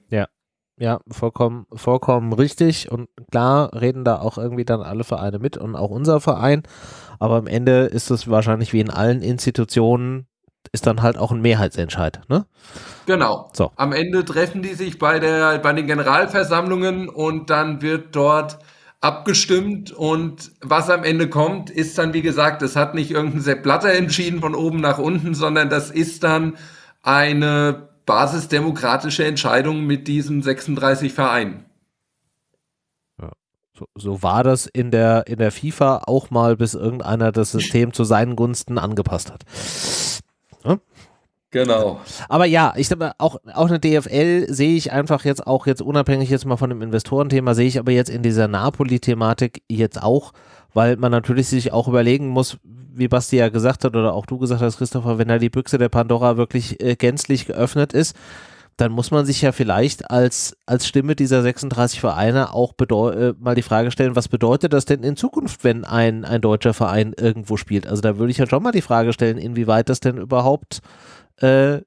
Speaker 1: Ja. Vollkommen, vollkommen richtig. Und klar reden da auch irgendwie dann alle Vereine mit und auch unser Verein. Aber am Ende ist es wahrscheinlich wie in allen Institutionen, ist dann halt auch ein Mehrheitsentscheid, ne?
Speaker 3: Genau. So. Am Ende treffen die sich bei der, bei den Generalversammlungen und dann wird dort abgestimmt und was am Ende kommt, ist dann, wie gesagt, das hat nicht irgendein Sepp Blatter entschieden von oben nach unten, sondern das ist dann eine basisdemokratische Entscheidung mit diesen 36 Vereinen.
Speaker 1: So, so, war das in der, in der FIFA auch mal, bis irgendeiner das System zu seinen Gunsten angepasst hat.
Speaker 3: Ja? Genau.
Speaker 1: Aber ja, ich glaube, auch, auch eine DFL sehe ich einfach jetzt auch jetzt unabhängig jetzt mal von dem Investorenthema, sehe ich aber jetzt in dieser Napoli-Thematik jetzt auch, weil man natürlich sich auch überlegen muss, wie Basti ja gesagt hat oder auch du gesagt hast, Christopher, wenn da die Büchse der Pandora wirklich äh, gänzlich geöffnet ist, dann muss man sich ja vielleicht als, als Stimme dieser 36 Vereine auch äh, mal die Frage stellen, was bedeutet das denn in Zukunft, wenn ein, ein deutscher Verein irgendwo spielt? Also da würde ich ja schon mal die Frage stellen, inwieweit das denn überhaupt äh,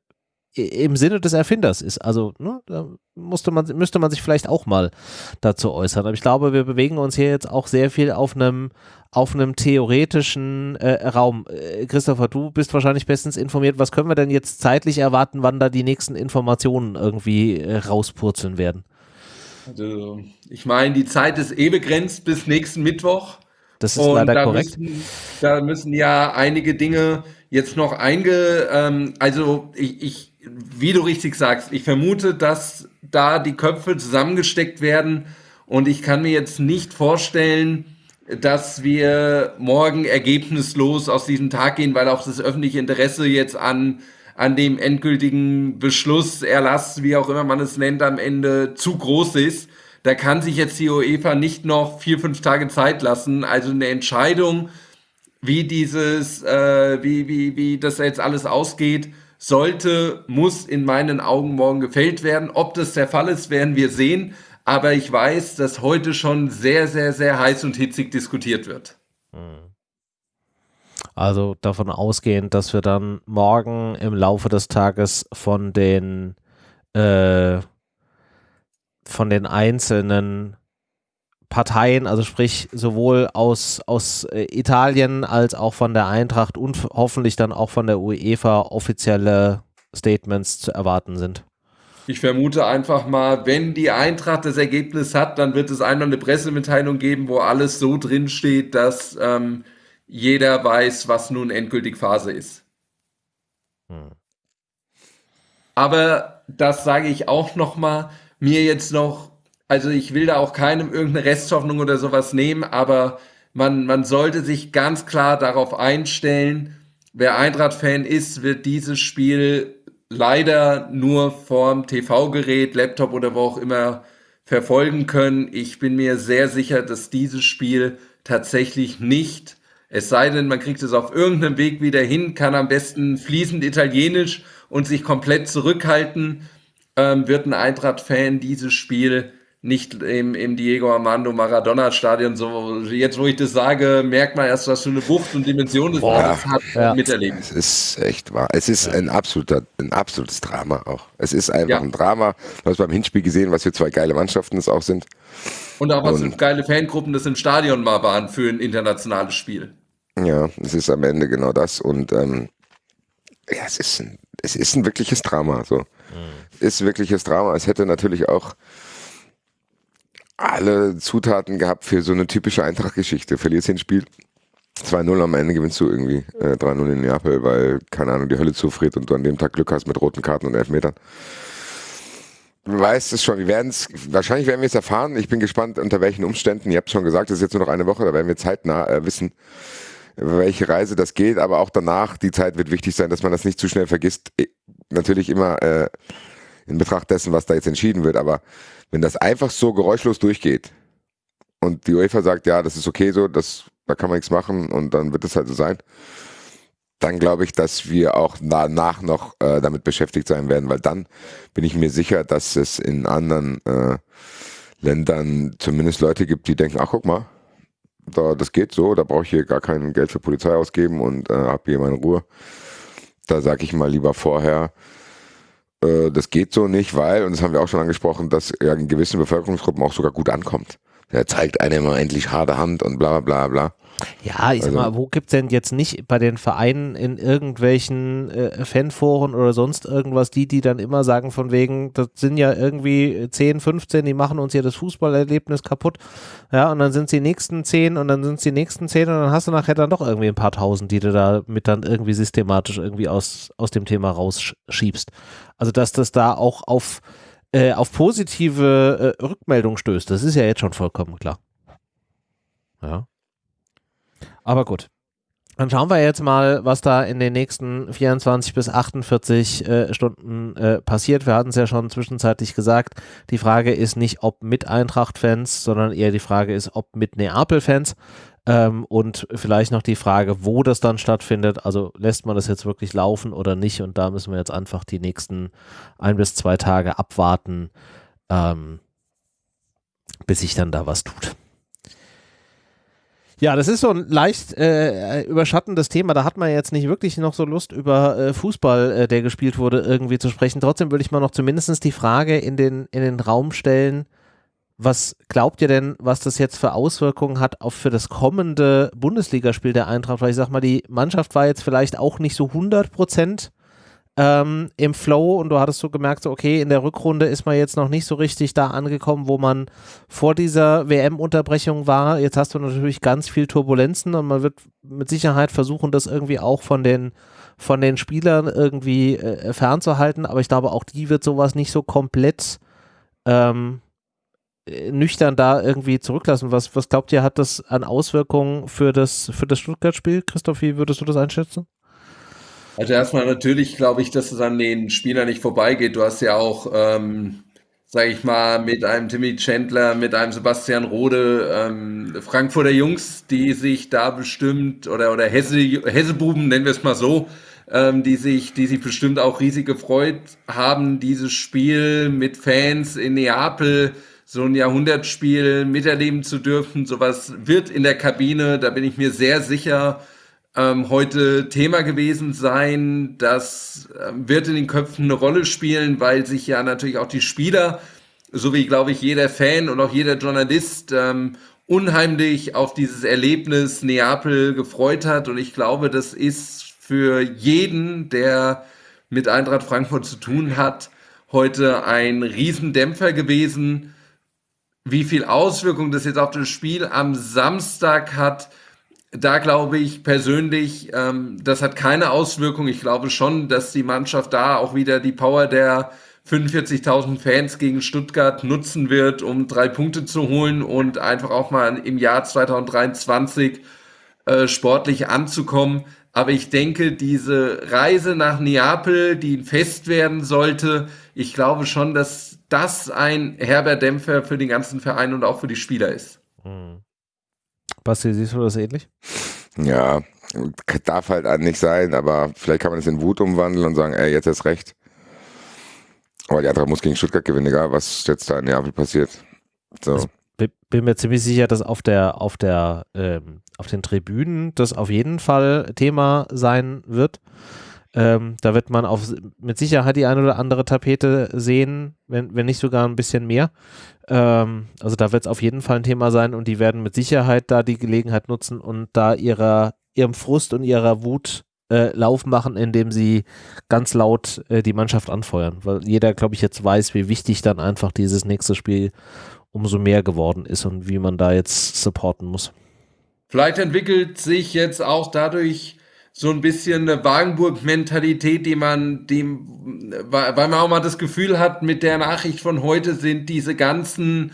Speaker 1: im Sinne des Erfinders ist. Also ne, da musste man, müsste man sich vielleicht auch mal dazu äußern. Aber ich glaube, wir bewegen uns hier jetzt auch sehr viel auf einem auf einem theoretischen äh, Raum. Äh, Christopher, du bist wahrscheinlich bestens informiert. Was können wir denn jetzt zeitlich erwarten, wann da die nächsten Informationen irgendwie äh, rauspurzeln werden?
Speaker 3: Also, ich meine, die Zeit ist eh begrenzt bis nächsten Mittwoch.
Speaker 1: das ist Und leider da korrekt.
Speaker 3: Müssen, da müssen ja einige Dinge jetzt noch einge, ähm, also ich, ich, wie du richtig sagst, ich vermute, dass da die Köpfe zusammengesteckt werden und ich kann mir jetzt nicht vorstellen, dass wir morgen ergebnislos aus diesem Tag gehen, weil auch das öffentliche Interesse jetzt an, an dem endgültigen Beschluss, Erlass, wie auch immer man es nennt, am Ende zu groß ist. Da kann sich jetzt die UEFA nicht noch vier, fünf Tage Zeit lassen. Also eine Entscheidung, wie dieses, äh, wie, wie, wie das jetzt alles ausgeht, sollte, muss in meinen Augen morgen gefällt werden. Ob das der Fall ist, werden wir sehen. Aber ich weiß, dass heute schon sehr, sehr, sehr heiß und hitzig diskutiert wird.
Speaker 1: Also davon ausgehend, dass wir dann morgen im Laufe des Tages von den äh, von den einzelnen Parteien, also sprich sowohl aus, aus äh, Italien als auch von der Eintracht und hoffentlich dann auch von der UEFA offizielle Statements zu erwarten sind.
Speaker 3: Ich vermute einfach mal, wenn die Eintracht das Ergebnis hat, dann wird es einmal eine Pressemitteilung geben, wo alles so drin steht, dass ähm, jeder weiß, was nun endgültig Phase ist. Hm. Aber das sage ich auch noch mal, mir jetzt noch, also ich will da auch keinem irgendeine Resthoffnung oder sowas nehmen, aber man, man sollte sich ganz klar darauf einstellen, wer Eintracht-Fan ist, wird dieses Spiel leider nur vorm TV-Gerät, Laptop oder wo auch immer verfolgen können. Ich bin mir sehr sicher, dass dieses Spiel tatsächlich nicht, es sei denn, man kriegt es auf irgendeinem Weg wieder hin, kann am besten fließend Italienisch und sich komplett zurückhalten, ähm, wird ein Eintracht-Fan dieses Spiel nicht im, im Diego Armando Maradona Stadion so, jetzt wo ich das sage, merkt man erst, was für eine Wucht und Dimension das
Speaker 2: Boah, hat, ja. miterleben. Es ist echt wahr. Es ist ja. ein absoluter, ein absolutes Drama auch. Es ist einfach ja. ein Drama. Du hast beim Hinspiel gesehen, was für zwei geile Mannschaften es auch sind.
Speaker 3: Und auch was und, für geile Fangruppen das im Stadion mal waren für ein internationales Spiel.
Speaker 2: Ja, es ist am Ende genau das und ähm, ja, es ist ein, es ist ein wirkliches Drama. So. Mhm. Ist wirkliches Drama. Es hätte natürlich auch alle Zutaten gehabt für so eine typische Eintracht-Geschichte. Verlierst den Spiel 2-0 am Ende gewinnst du irgendwie äh, 3-0 in Neapel, weil, keine Ahnung, die Hölle zufriert und du an dem Tag Glück hast mit roten Karten und Elfmetern. Du weißt es schon, wir werden es, wahrscheinlich werden wir es erfahren. Ich bin gespannt, unter welchen Umständen. Ihr habt schon gesagt, es ist jetzt nur noch eine Woche, da werden wir zeitnah äh, wissen, welche Reise das geht, aber auch danach, die Zeit wird wichtig sein, dass man das nicht zu schnell vergisst. Natürlich immer äh, in Betracht dessen, was da jetzt entschieden wird, aber wenn das einfach so geräuschlos durchgeht und die UEFA sagt, ja, das ist okay so, das, da kann man nichts machen und dann wird es halt so sein, dann glaube ich, dass wir auch danach noch äh, damit beschäftigt sein werden, weil dann bin ich mir sicher, dass es in anderen äh, Ländern zumindest Leute gibt, die denken, ach guck mal, da, das geht so, da brauche ich hier gar kein Geld für Polizei ausgeben und äh, habe hier meine Ruhe. Da sage ich mal lieber vorher, äh, das geht so nicht, weil, und das haben wir auch schon angesprochen, dass er in gewissen Bevölkerungsgruppen auch sogar gut ankommt. Der zeigt einem endlich harte Hand und bla bla bla.
Speaker 1: Ja, ich also, sag mal, wo gibt es denn jetzt nicht bei den Vereinen in irgendwelchen äh, Fanforen oder sonst irgendwas, die, die dann immer sagen von wegen, das sind ja irgendwie 10, 15, die machen uns hier das Fußballerlebnis kaputt. Ja, und dann sind es die nächsten 10 und dann sind es die nächsten 10 und dann hast du nachher dann doch irgendwie ein paar tausend, die du da mit dann irgendwie systematisch irgendwie aus, aus dem Thema rausschiebst. Also, dass das da auch auf, äh, auf positive äh, Rückmeldung stößt, das ist ja jetzt schon vollkommen klar. Ja. Aber gut. Dann schauen wir jetzt mal, was da in den nächsten 24 bis 48 äh, Stunden äh, passiert. Wir hatten es ja schon zwischenzeitlich gesagt. Die Frage ist nicht, ob mit Eintracht-Fans, sondern eher die Frage ist, ob mit Neapel-Fans. Ähm, und vielleicht noch die Frage, wo das dann stattfindet. Also lässt man das jetzt wirklich laufen oder nicht? Und da müssen wir jetzt einfach die nächsten ein bis zwei Tage abwarten, ähm, bis sich dann da was tut. Ja, das ist so ein leicht äh, überschattendes Thema. Da hat man jetzt nicht wirklich noch so Lust, über äh, Fußball, äh, der gespielt wurde, irgendwie zu sprechen. Trotzdem würde ich mal noch zumindest die Frage in den, in den Raum stellen, was glaubt ihr denn, was das jetzt für Auswirkungen hat auf für das kommende Bundesligaspiel der Eintracht? Weil ich sag mal, die Mannschaft war jetzt vielleicht auch nicht so 100 Prozent ähm, im Flow und du hattest so gemerkt, okay, in der Rückrunde ist man jetzt noch nicht so richtig da angekommen, wo man vor dieser WM-Unterbrechung war. Jetzt hast du natürlich ganz viel Turbulenzen und man wird mit Sicherheit versuchen, das irgendwie auch von den von den Spielern irgendwie äh, fernzuhalten, aber ich glaube, auch die wird sowas nicht so komplett ähm, äh, nüchtern da irgendwie zurücklassen. Was, was glaubt ihr, hat das an Auswirkungen für das, für das Stuttgart-Spiel? Christoph, wie würdest du das einschätzen?
Speaker 3: Also erstmal natürlich glaube ich, dass es an den Spielern nicht vorbeigeht. Du hast ja auch, ähm, sage ich mal, mit einem Timmy Chandler, mit einem Sebastian Rode, ähm, Frankfurter Jungs, die sich da bestimmt, oder, oder Hesse, Hessebuben, nennen wir es mal so, ähm, die, sich, die sich bestimmt auch riesig gefreut haben, dieses Spiel mit Fans in Neapel so ein Jahrhundertspiel miterleben zu dürfen. Sowas wird in der Kabine, da bin ich mir sehr sicher, ähm, heute Thema gewesen sein. Das äh, wird in den Köpfen eine Rolle spielen, weil sich ja natürlich auch die Spieler, so wie glaube ich jeder Fan und auch jeder Journalist, ähm, unheimlich auf dieses Erlebnis Neapel gefreut hat. Und ich glaube, das ist für jeden, der mit Eintracht Frankfurt zu tun hat, heute ein Riesendämpfer gewesen wie viel Auswirkung das jetzt auf das Spiel am Samstag hat, da glaube ich persönlich, ähm, das hat keine Auswirkung. Ich glaube schon, dass die Mannschaft da auch wieder die Power der 45.000 Fans gegen Stuttgart nutzen wird, um drei Punkte zu holen und einfach auch mal im Jahr 2023 äh, sportlich anzukommen. Aber ich denke, diese Reise nach Neapel, die Fest werden sollte, ich glaube schon, dass das ein herber Dämpfer für den ganzen Verein und auch für die Spieler ist. Mhm.
Speaker 1: Basti, siehst du das ähnlich?
Speaker 2: Ja, darf halt nicht sein, aber vielleicht kann man es in Wut umwandeln und sagen, ey, jetzt ist recht. Aber die andere muss gegen Stuttgart gewinnen, egal was jetzt da in Neapel passiert. So. Also,
Speaker 1: bin mir ziemlich sicher, dass auf der, auf der, ähm, auf den Tribünen das auf jeden Fall Thema sein wird. Ähm, da wird man auf, mit Sicherheit die eine oder andere Tapete sehen, wenn, wenn nicht sogar ein bisschen mehr. Ähm, also da wird es auf jeden Fall ein Thema sein und die werden mit Sicherheit da die Gelegenheit nutzen und da ihrer, ihrem Frust und ihrer Wut äh, Lauf machen, indem sie ganz laut äh, die Mannschaft anfeuern. Weil jeder, glaube ich, jetzt weiß, wie wichtig dann einfach dieses nächste Spiel umso mehr geworden ist und wie man da jetzt supporten muss.
Speaker 3: Vielleicht entwickelt sich jetzt auch dadurch so ein bisschen eine Wagenburg-Mentalität, die man dem, weil man auch mal das Gefühl hat, mit der Nachricht von heute sind diese ganzen,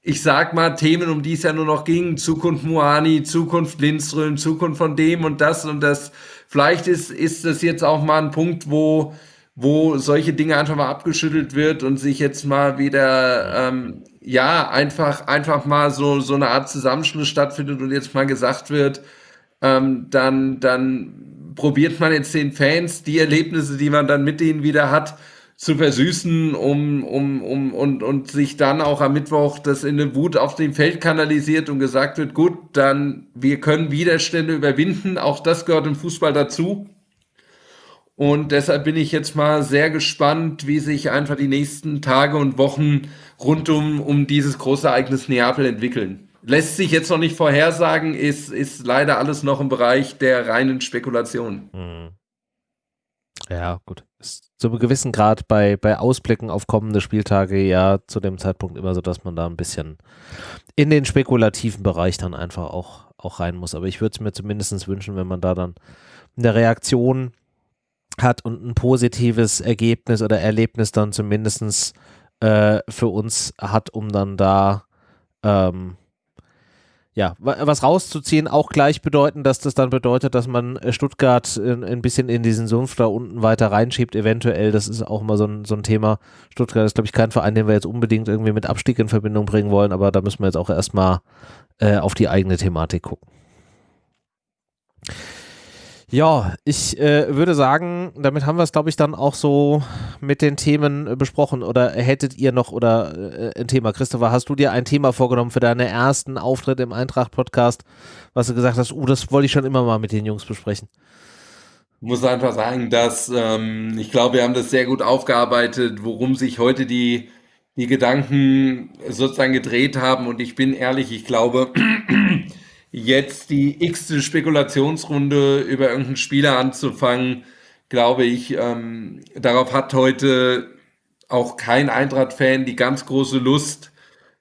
Speaker 3: ich sag mal, Themen, um die es ja nur noch ging, Zukunft Moani, Zukunft Lindström, Zukunft von dem und das und das. Vielleicht ist, ist das jetzt auch mal ein Punkt, wo, wo solche Dinge einfach mal abgeschüttelt wird und sich jetzt mal wieder, ähm, ja, einfach, einfach mal so, so eine Art Zusammenschluss stattfindet und jetzt mal gesagt wird, ähm, dann, dann probiert man jetzt den Fans die Erlebnisse, die man dann mit denen wieder hat, zu versüßen, um, um, um, und, und sich dann auch am Mittwoch das in eine Wut auf dem Feld kanalisiert und gesagt wird, gut, dann wir können Widerstände überwinden, auch das gehört im Fußball dazu. Und deshalb bin ich jetzt mal sehr gespannt, wie sich einfach die nächsten Tage und Wochen rund um, um dieses große Ereignis Neapel entwickeln. Lässt sich jetzt noch nicht vorhersagen, ist, ist leider alles noch im Bereich der reinen Spekulation. Mhm.
Speaker 1: Ja, gut. Ist zu einem gewissen Grad bei, bei Ausblicken auf kommende Spieltage ja zu dem Zeitpunkt immer so, dass man da ein bisschen in den spekulativen Bereich dann einfach auch, auch rein muss. Aber ich würde es mir zumindest wünschen, wenn man da dann eine Reaktion hat und ein positives Ergebnis oder Erlebnis dann zumindest äh, für uns hat, um dann da ähm, ja, was rauszuziehen, auch gleich bedeuten, dass das dann bedeutet, dass man äh, Stuttgart ein bisschen in diesen Sumpf da unten weiter reinschiebt, eventuell. Das ist auch immer so ein, so ein Thema. Stuttgart ist, glaube ich, kein Verein, den wir jetzt unbedingt irgendwie mit Abstieg in Verbindung bringen wollen, aber da müssen wir jetzt auch erstmal äh, auf die eigene Thematik gucken. Ja, ich äh, würde sagen, damit haben wir es, glaube ich, dann auch so mit den Themen äh, besprochen. Oder hättet ihr noch oder äh, ein Thema? Christopher, hast du dir ein Thema vorgenommen für deinen ersten Auftritt im Eintracht-Podcast, was du gesagt hast, oh, das wollte ich schon immer mal mit den Jungs besprechen?
Speaker 3: Ich muss einfach sagen, dass ähm, ich glaube, wir haben das sehr gut aufgearbeitet, worum sich heute die, die Gedanken sozusagen gedreht haben. Und ich bin ehrlich, ich glaube, jetzt die x-te Spekulationsrunde über irgendeinen Spieler anzufangen, glaube ich, ähm, darauf hat heute auch kein Eintracht-Fan die ganz große Lust.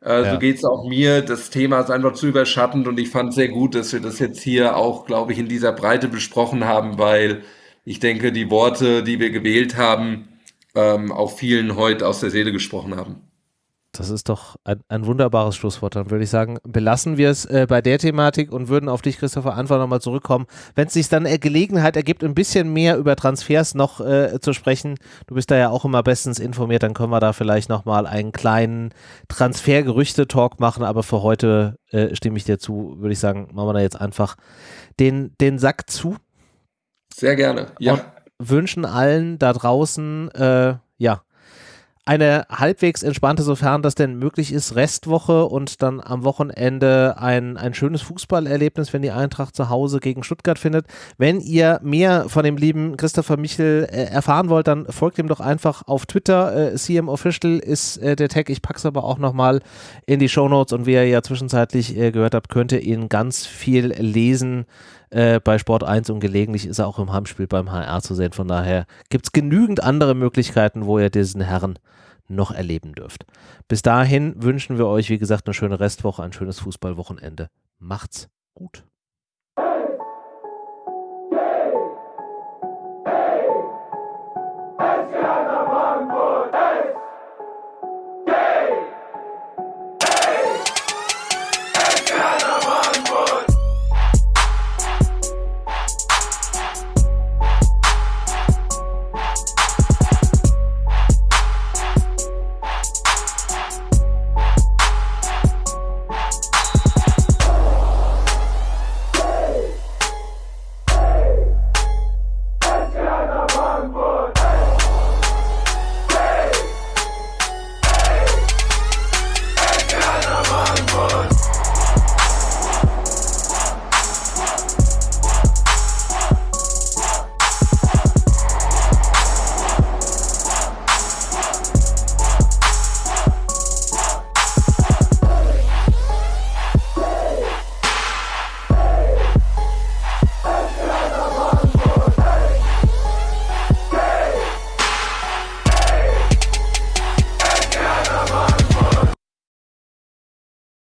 Speaker 3: Äh, ja. So geht es auch mir. Das Thema ist einfach zu überschattend und ich fand sehr gut, dass wir das jetzt hier auch, glaube ich, in dieser Breite besprochen haben, weil ich denke, die Worte, die wir gewählt haben, ähm, auch vielen heute aus der Seele gesprochen haben.
Speaker 1: Das ist doch ein, ein, wunderbares Schlusswort. Dann würde ich sagen, belassen wir es äh, bei der Thematik und würden auf dich, Christopher, einfach nochmal zurückkommen. Wenn es sich dann äh, Gelegenheit ergibt, ein bisschen mehr über Transfers noch äh, zu sprechen, du bist da ja auch immer bestens informiert, dann können wir da vielleicht nochmal einen kleinen Transfergerüchte-Talk machen. Aber für heute äh, stimme ich dir zu, würde ich sagen, machen wir da jetzt einfach den, den Sack zu.
Speaker 3: Sehr gerne, ja. Und
Speaker 1: wünschen allen da draußen, äh, ja, eine halbwegs entspannte, sofern das denn möglich ist, Restwoche und dann am Wochenende ein, ein schönes Fußballerlebnis, wenn die Eintracht zu Hause gegen Stuttgart findet. Wenn ihr mehr von dem lieben Christopher Michel äh, erfahren wollt, dann folgt ihm doch einfach auf Twitter. Äh, CM Official ist äh, der Tag. Ich packe es aber auch nochmal in die Show Notes und wie ihr ja zwischenzeitlich äh, gehört habt, könnt ihr ihn ganz viel lesen äh, bei Sport 1 und gelegentlich ist er auch im Heimspiel beim HR zu sehen. Von daher gibt es genügend andere Möglichkeiten, wo ihr diesen Herren noch erleben dürft. Bis dahin wünschen wir euch, wie gesagt, eine schöne Restwoche, ein schönes Fußballwochenende. Macht's gut.